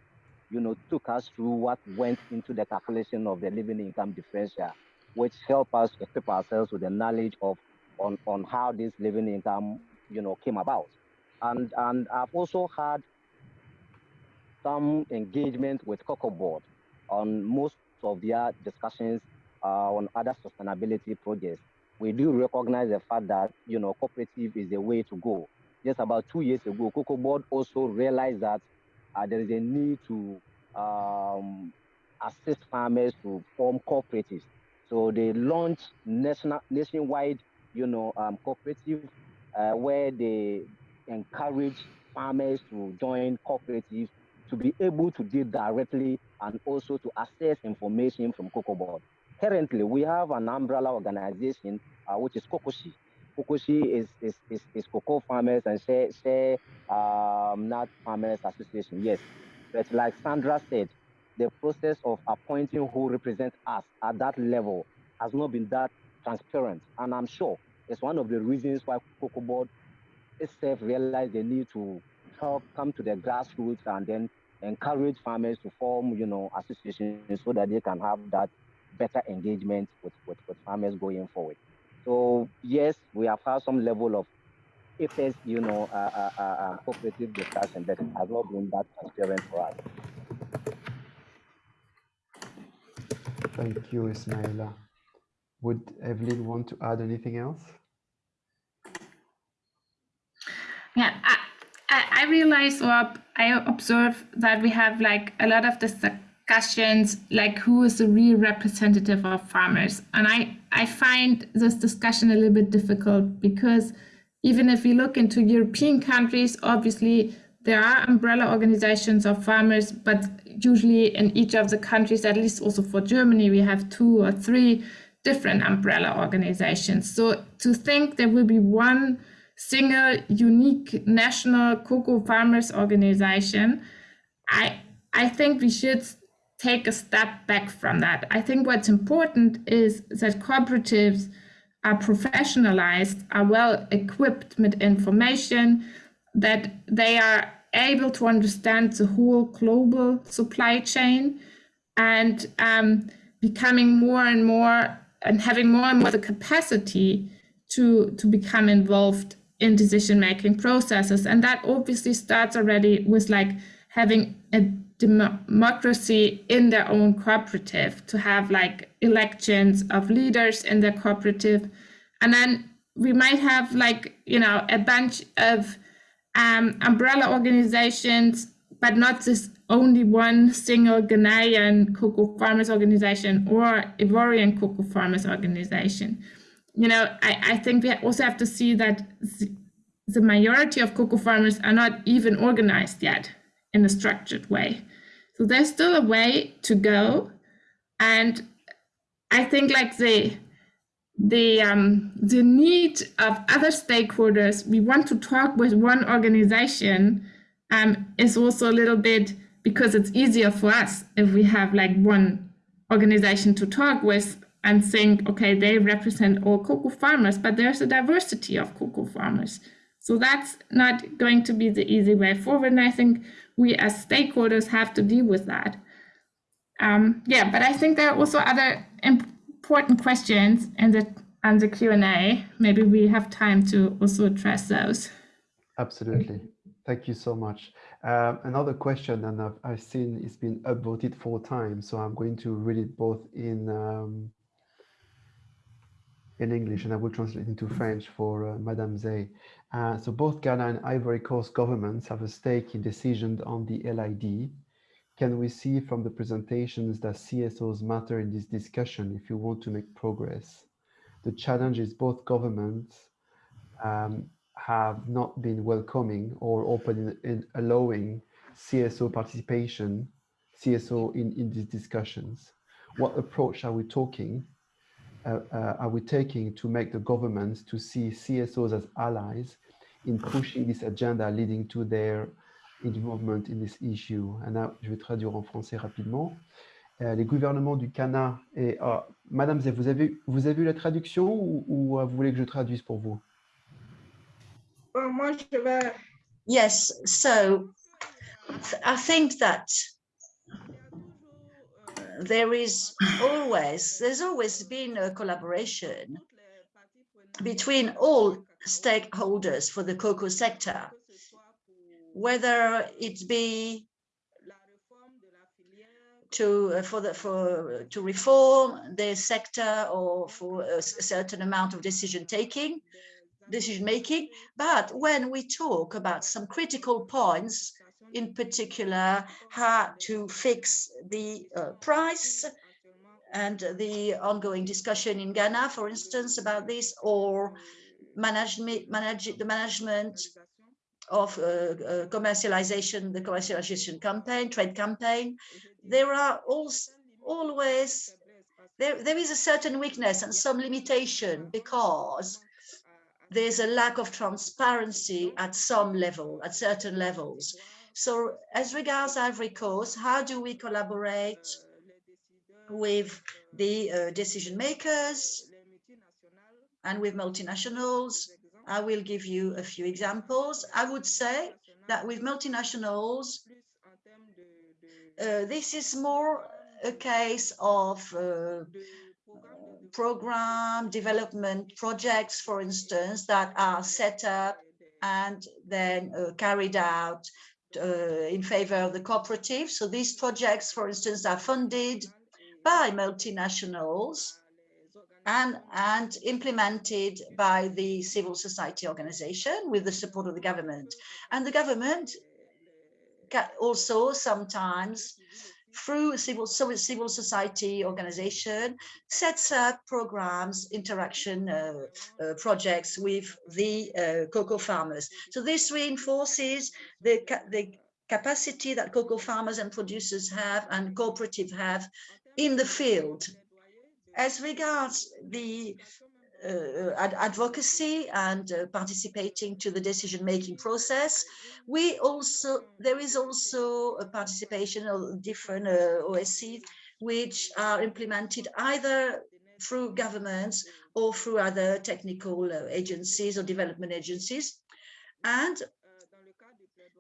you know, took us through what went into the calculation of the living income differential, which helped us equip ourselves with the knowledge of on, on how this living income, you know, came about. And, and I've also had some engagement with Cocoa Board on most of their discussions uh, on other sustainability projects. We do recognize the fact that, you know, cooperative is the way to go. Just about two years ago, Cocoa Board also realized that there is a need to um, assist farmers to form cooperatives. So they launched national, nationwide, you know, um, cooperative uh, where they encourage farmers to join cooperatives to be able to deal directly and also to access information from Cocoa Board. Currently, we have an umbrella organization, uh, which is COCOSHE. COCOSHE is, is, is, is cocoa farmers and shea, shea um, nut farmers association, yes. But like Sandra said, the process of appointing who represents us at that level has not been that transparent. And I'm sure it's one of the reasons why Cocoa Board itself realized the need to help come to the grassroots and then encourage farmers to form, you know, associations so that they can have that better engagement with, with, with farmers going forward. So yes, we have had some level of if it's, you know, uh, uh, uh, uh, cooperative discussion, but it has not been that transparent for us. Thank you, Ismaila. Would Evelyn want to add anything else? Yeah, I, I, I realize or I observe that we have like a lot of discussions, like who is the real representative of farmers. And I, I find this discussion a little bit difficult because even if we look into European countries, obviously there are umbrella organizations of farmers, but usually in each of the countries, at least also for Germany, we have two or three different umbrella organizations. So to think there will be one single unique national cocoa farmers organization, I I think we should take a step back from that. I think what's important is that cooperatives are professionalized, are well equipped with information, that they are able to understand the whole global supply chain and um, becoming more and more and having more and more the capacity to, to become involved in decision making processes. And that obviously starts already with like having a democracy in their own cooperative, to have like elections of leaders in their cooperative. And then we might have like, you know, a bunch of um, umbrella organizations, but not this only one single Ghanaian cocoa farmers organization or Ivorian cocoa farmers organization you know, I, I think we also have to see that the majority of cocoa farmers are not even organized yet in a structured way. So there's still a way to go. And I think like the the um, the need of other stakeholders, we want to talk with one organization um, is also a little bit because it's easier for us if we have like one organization to talk with and think, okay, they represent all cocoa farmers, but there's a diversity of cocoa farmers. So that's not going to be the easy way forward. And I think we as stakeholders have to deal with that. Um, yeah, but I think there are also other important questions in the and the Q&A. Maybe we have time to also address those. Absolutely. Thank you so much. Um, another question, and I've, I've, seen it's been upvoted four times, so I'm going to read it both in um, in English and I will translate into French for uh, Madame Zay. Uh, so both Ghana and Ivory Coast governments have a stake in decisions on the LID. Can we see from the presentations that CSOs matter in this discussion if you want to make progress? The challenge is both governments um, have not been welcoming or open in, in allowing CSO participation, CSO in, in these discussions. What approach are we talking uh, uh, are we taking to make the governments to see CSOs as allies in pushing this agenda leading to their involvement in this issue? And là, je vais traduire en français rapidement. Euh, les gouvernements du Ghana et oh, Madame Zé, vous avez vous avez vu la traduction ou, ou, vous voulez que je traduise pour vous? moi, je vais. Yes, so I think that there is always, there's always been a collaboration between all stakeholders for the cocoa sector, whether it be to uh, for the for to reform the sector or for a certain amount of decision taking decision making. But when we talk about some critical points in particular how to fix the uh, price and the ongoing discussion in Ghana, for instance, about this, or management, manage the management of uh, uh, commercialization, the commercialization campaign, trade campaign. There are also always there, there is a certain weakness and some limitation because there's a lack of transparency at some level, at certain levels. So as regards Ivory Coast, how do we collaborate with the uh, decision makers and with multinationals? I will give you a few examples. I would say that with multinationals, uh, this is more a case of uh, program development projects, for instance, that are set up and then uh, carried out Uh, in favor of the cooperative. So these projects, for instance, are funded by multinationals and, and implemented by the civil society organization with the support of the government. And the government also sometimes through civil, civil society organization sets up programs, interaction uh, uh, projects with the uh, cocoa farmers. So this reinforces the, the capacity that cocoa farmers and producers have and cooperative have in the field. As regards the ad advocacy and uh, participating to the decision-making process. We also, there is also a participation of different uh, OSCs which are implemented either through governments or through other technical uh, agencies or development agencies. And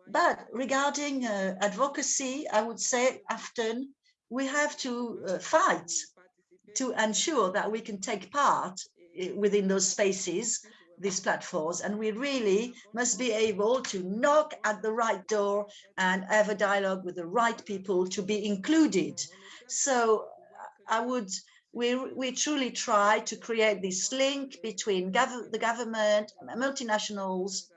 but regarding uh, advocacy, I would say often we have to uh, fight to ensure that we can take part within those spaces, these platforms, and we really must be able to knock at the right door and have a dialogue with the right people to be included. So uh, I would, we, we truly try to create this link between gov the government, multinationals,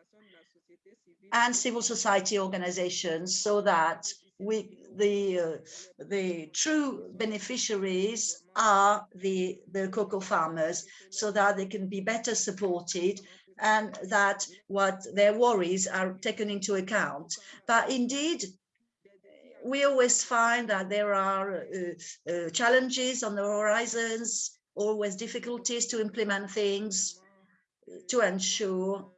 and civil society organizations so that we the uh, the true beneficiaries are the the cocoa farmers so that they can be better supported and that what their worries are taken into account. But indeed we always find that there are uh, uh, challenges on the horizons always difficulties to implement things to ensure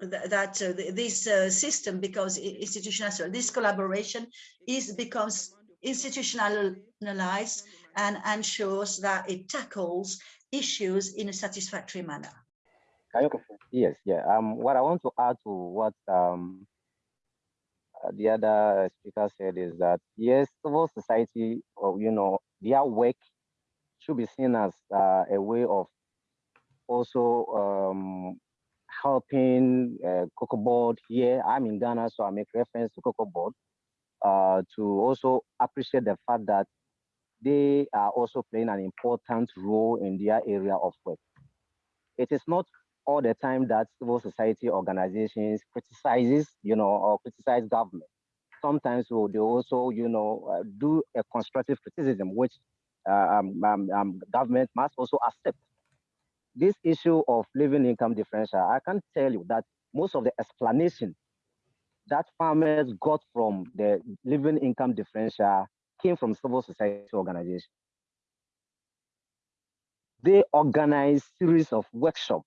that uh, this uh, system becomes institutionalized. This collaboration is becomes institutionalized and ensures that it tackles issues in a satisfactory manner. Yes, yeah. Um, what I want to add to what um, uh, the other speaker said is that yes, civil society, or you know, their work should be seen as uh, a way of also um, helping uh, Cocoa Board here. I'm in Ghana, so I make reference to Cocoa Board uh, to also appreciate the fact that they are also playing an important role in their area of work. It is not all the time that civil society organizations criticizes, you know, or criticize government. Sometimes they also, you know, uh, do a constructive criticism, which uh, um, um, um, government must also accept this issue of living income differential, I can tell you that most of the explanation that farmers got from the living income differential came from civil society organizations. They organized series of workshops,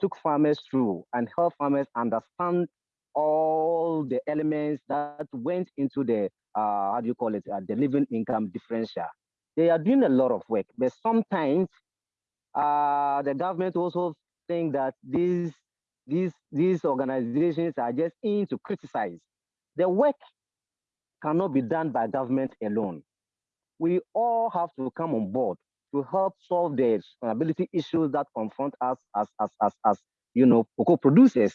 took farmers through and helped farmers understand all the elements that went into the, uh, how do you call it, uh, the living income differential. They are doing a lot of work, but sometimes uh, the government also think that these these these organizations are just in to criticize. The work cannot be done by government alone. We all have to come on board to help solve the sustainability issues that confront us as as as, as you know cocoa producers.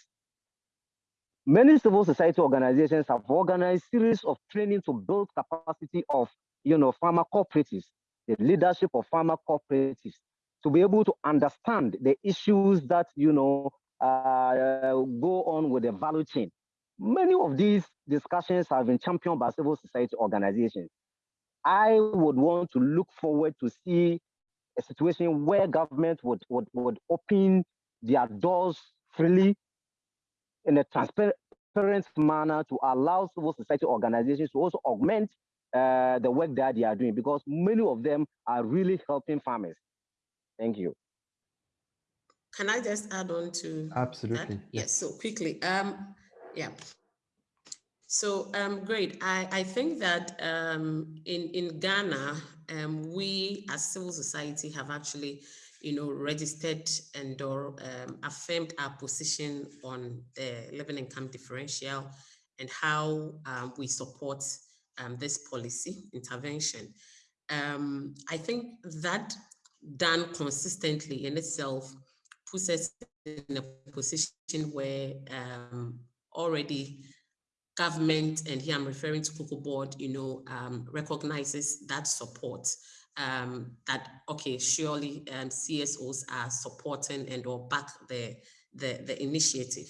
Many civil society organizations have organized series of training to build capacity of you know farmer cooperatives, the leadership of farmer cooperatives, to be able to understand the issues that you know uh, go on with the value chain. Many of these discussions have been championed by civil society organizations. I would want to look forward to see a situation where government would, would, would open their doors freely in a transparent manner to allow civil society organizations to also augment uh, the work that they are doing because many of them are really helping farmers. Thank you. can I just add on to Absolutely. that? Yes, so quickly. Um, yeah. So um, great. I, I think that um, in, in Ghana, um, we as civil society have actually, you know, registered and or um, affirmed our position on the living income differential and how um, we support um, this policy intervention. Um, I think that done consistently in itself puts us in a position where um, already government, and here I'm referring to Cocoa Board, you know, um, recognizes that support. Um, that okay, surely um, CSOs are supporting and or back the the, the initiative.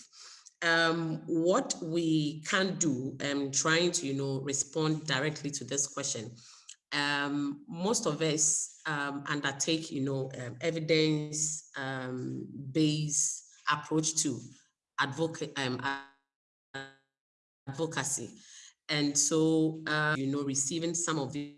Um, what we can do, um, trying to you know respond directly to this question, um, most of us um, undertake you know um, evidence um, approach to advocate um, advocacy. And so, uh, you know, receiving some of the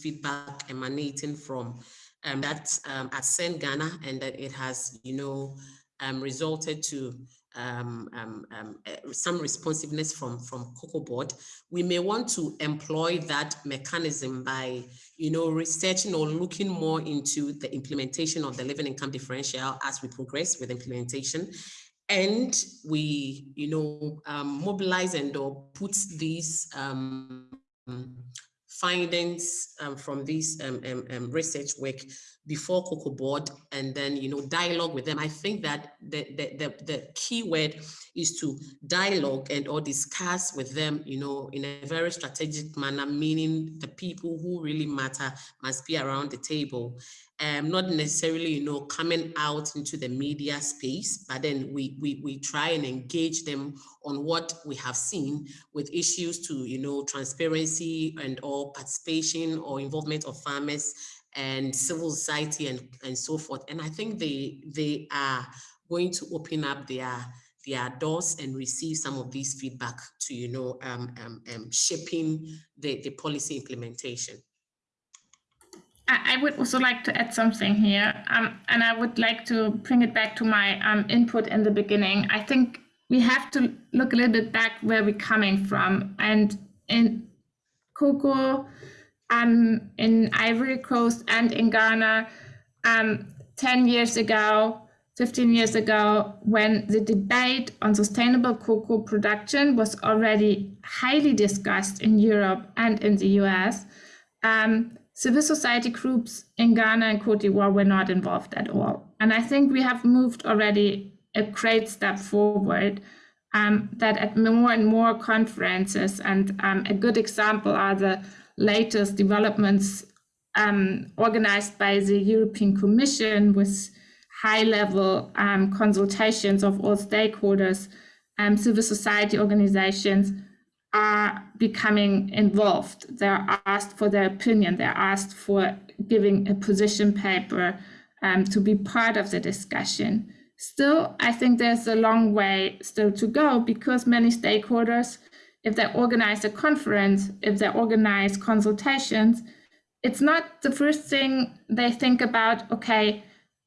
feedback emanating from um, that um, at Send Ghana and that it has, you know, um, resulted to um, um, um, eh, some responsiveness from, from Cocoa Board, we may want to employ that mechanism by, you know, researching or looking more into the implementation of the living income differential as we progress with implementation. And we, you know, um, mobilize and or put these um, findings um, from this um, um, research work before Cocoa Board and then, you know, dialogue with them. I think that the, the, the, the key word is to dialogue and or discuss with them, you know, in a very strategic manner, meaning the people who really matter must be around the table um, not necessarily, you know, coming out into the media space, but then we, we, we try and engage them on what we have seen with issues to, you know, transparency and or participation or involvement of farmers and civil society and, and so forth. And I think they, they are going to open up their, their doors and receive some of these feedback to, you know, um, um, um, shaping the, the policy implementation. I would also like to add something here, um, and I would like to bring it back to my um, input in the beginning. I think we have to look a little bit back where we're coming from. And in cocoa, um, in Ivory Coast, and in Ghana, um, 10 years ago, 15 years ago, when the debate on sustainable cocoa production was already highly discussed in Europe and in the US. Um, civil society groups in Ghana and Cote d'Ivoire were not involved at all. And I think we have moved already a great step forward um, that at more and more conferences, and um, a good example are the latest developments um, organized by the European Commission with high level um, consultations of all stakeholders, um, civil society organizations, are becoming involved. They're asked for their opinion. They're asked for giving a position paper um, to be part of the discussion. Still, I think there's a long way still to go because many stakeholders, if they organize a conference, if they organize consultations, it's not the first thing they think about, okay,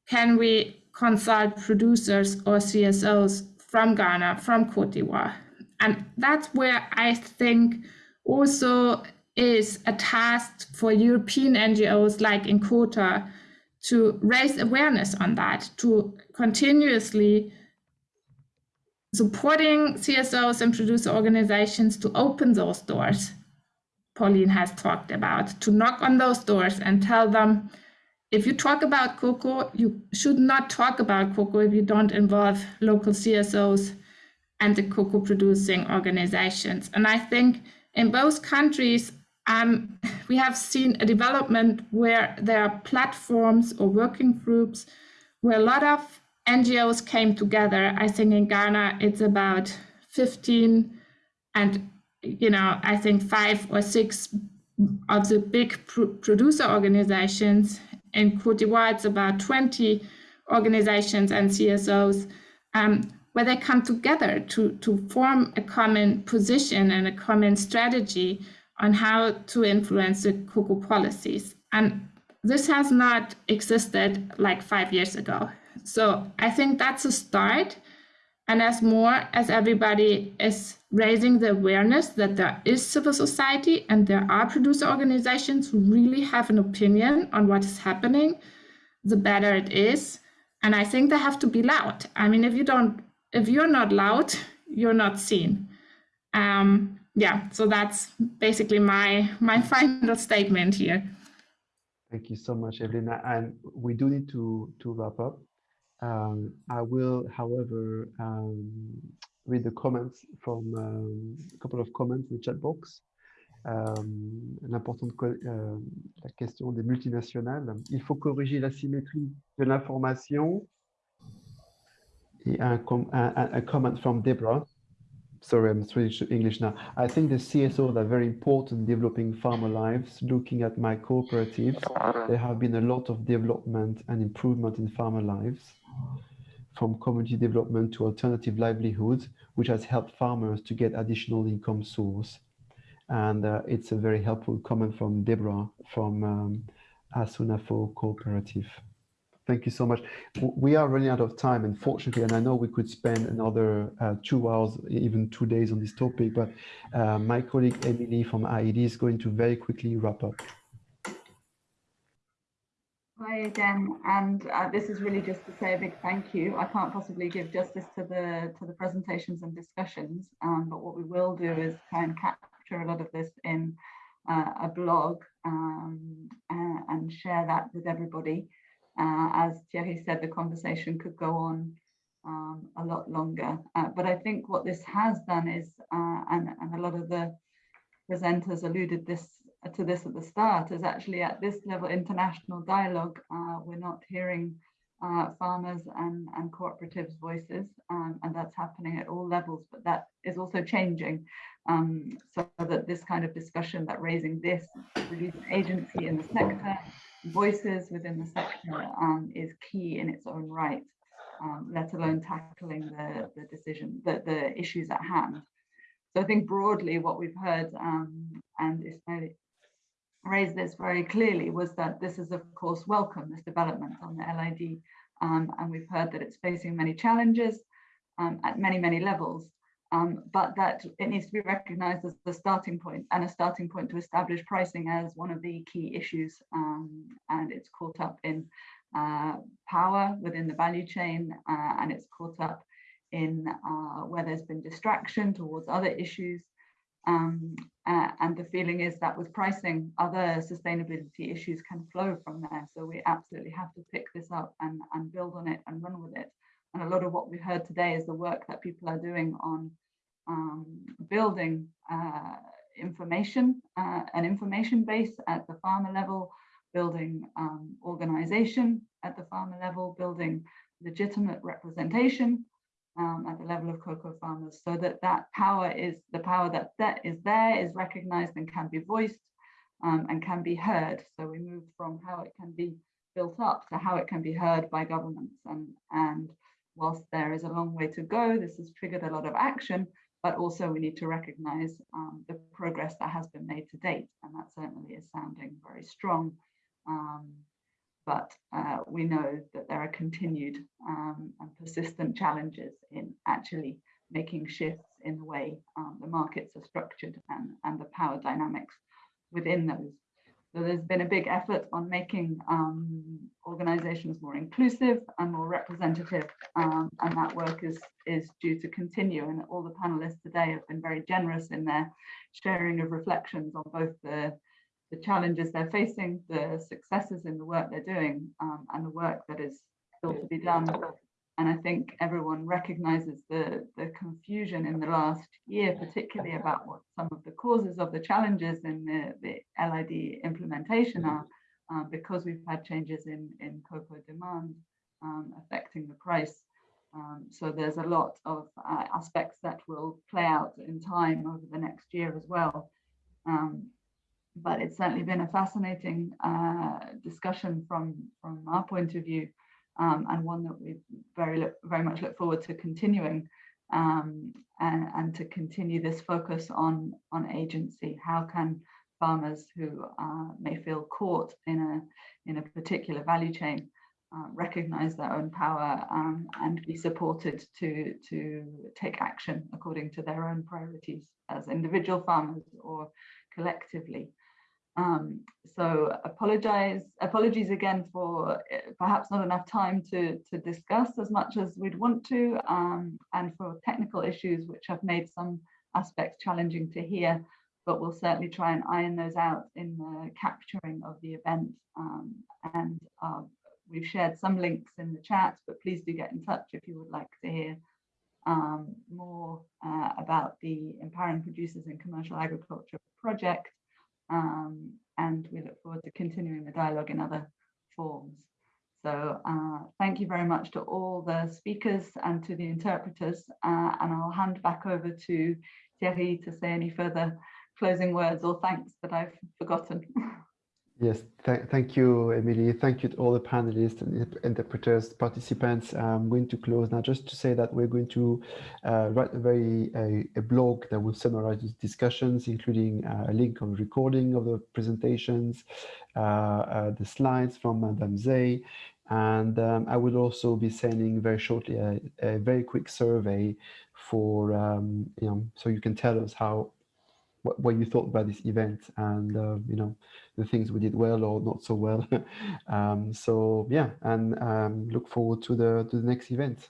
can we consult producers or CSOs from Ghana, from Cote d'Ivoire? And that's where I think also is a task for European NGOs like in INKOTA to raise awareness on that, to continuously supporting CSOs and producer organizations to open those doors Pauline has talked about, to knock on those doors and tell them, if you talk about cocoa, you should not talk about cocoa if you don't involve local CSOs and the cocoa producing organizations. And I think in both countries, um, we have seen a development where there are platforms or working groups where a lot of NGOs came together. I think in Ghana, it's about 15 and, you know, I think five or six of the big pr producer organizations. In Cote d'Ivoire, it's about 20 organizations and CSOs um, where they come together to, to form a common position and a common strategy on how to influence the cocoa policies. And this has not existed like five years ago. So I think that's a start. And as more as everybody is raising the awareness that there is civil society and there are producer organizations who really have an opinion on what is happening, the better it is. And I think they have to be loud. I mean, if you don't, if you're not loud, you're not seen. Um, yeah, so that's basically my my final statement here. Thank you so much, Evelina. And we do need to to wrap up. Um, I will, however, um, read the comments from um, a couple of comments in the chat box. L'importante euh, la question des multinationales. Il faut corriger l'asymétrie de l'information. Et un, un, un comment from Deborah. sorry, I'm switching to English now. I think the CSOs are very important in developing farmer lives. Looking at my cooperatives, there have been a lot of development and improvement in farmer lives from community development to alternative livelihoods, which has helped farmers to get additional income source. And uh, it's a very helpful comment from Deborah from um, Asunafo Cooperative. Thank you so much. We are running out of time, unfortunately, and I know we could spend another uh, two hours, even two days on this topic, but uh, my colleague Emily from IIED is going to very quickly wrap up. Hi again, and uh, this is really just to say a big thank you. I can't possibly give justice to the to the presentations and discussions, um, but what we will do is try and capture a lot of this in uh, a blog um, and share that with everybody. Uh, as Thierry said, the conversation could go on um, a lot longer. Uh, but I think what this has done is, uh, and, and a lot of the presenters alluded this to this at the start, is actually at this level international dialogue, uh, we're not hearing uh, farmers and, and cooperatives voices, um, and that's happening at all levels, but that is also changing. Um, so that this kind of discussion that raising this, agency in the sector, voices within the sector um, is key in its own right, um, let alone tackling the, the decision, the, the issues at hand. So I think broadly what we've heard, um, and Ismail raised this very clearly, was that this is of course welcome, this development on the LID, um, and we've heard that it's facing many challenges um, at many, many levels um, but that it needs to be recognized as the starting point and a starting point to establish pricing as one of the key issues. Um, and it's caught up in uh, power within the value chain, uh, and it's caught up in uh, where there's been distraction towards other issues. Um, uh, and the feeling is that with pricing, other sustainability issues can flow from there. So we absolutely have to pick this up and, and build on it and run with it. And a lot of what we heard today is the work that people are doing on um, building uh, information, uh, an information base at the farmer level, building um, organization at the farmer level, building legitimate representation um, at the level of cocoa farmers so that that power is the power that, that is there is recognized and can be voiced um, and can be heard. So we move from how it can be built up to how it can be heard by governments and, and whilst there is a long way to go, this has triggered a lot of action, but also we need to recognize um, the progress that has been made to date. And that certainly is sounding very strong. Um, but uh, we know that there are continued um, and persistent challenges in actually making shifts in the way um, the markets are structured and, and the power dynamics within those so there's been a big effort on making um, organizations more inclusive and more representative, um, and that work is, is due to continue. And all the panelists today have been very generous in their sharing of reflections on both the, the challenges they're facing, the successes in the work they're doing, um, and the work that is still to be done and I think everyone recognizes the, the confusion in the last year, particularly about what some of the causes of the challenges in the, the LID implementation are, um, because we've had changes in, in cocoa demand um, affecting the price. Um, so there's a lot of uh, aspects that will play out in time over the next year as well. Um, but it's certainly been a fascinating uh, discussion from, from our point of view um, and one that we very very much look forward to continuing um, and, and to continue this focus on on agency. How can farmers who uh, may feel caught in a in a particular value chain uh, recognize their own power um, and be supported to to take action according to their own priorities as individual farmers or collectively. Um, so apologize, apologies again for eh, perhaps not enough time to, to discuss as much as we'd want to, um, and for technical issues which have made some aspects challenging to hear, but we'll certainly try and iron those out in the capturing of the event. Um, and uh, we've shared some links in the chat, but please do get in touch if you would like to hear um, more uh, about the Empowering Producers in Commercial Agriculture project um, and we look forward to continuing the dialogue in other forms. So uh, thank you very much to all the speakers and to the interpreters, uh, and I'll hand back over to Thierry to say any further closing words or thanks that I've forgotten. Yes, th thank you, Emily. Thank you to all the panelists and interpreters, participants. I'm going to close now just to say that we're going to uh, write a very a, blog that will summarize these discussions, including uh, a link of recording of the presentations, uh, uh the slides from Madame Zay, and um, I will also be sending very shortly a, a very quick survey for, um, you know, so you can tell us how what, what you thought about this event and uh, you know the things we did well or not so well. Um, so yeah and um, look forward to the to the next event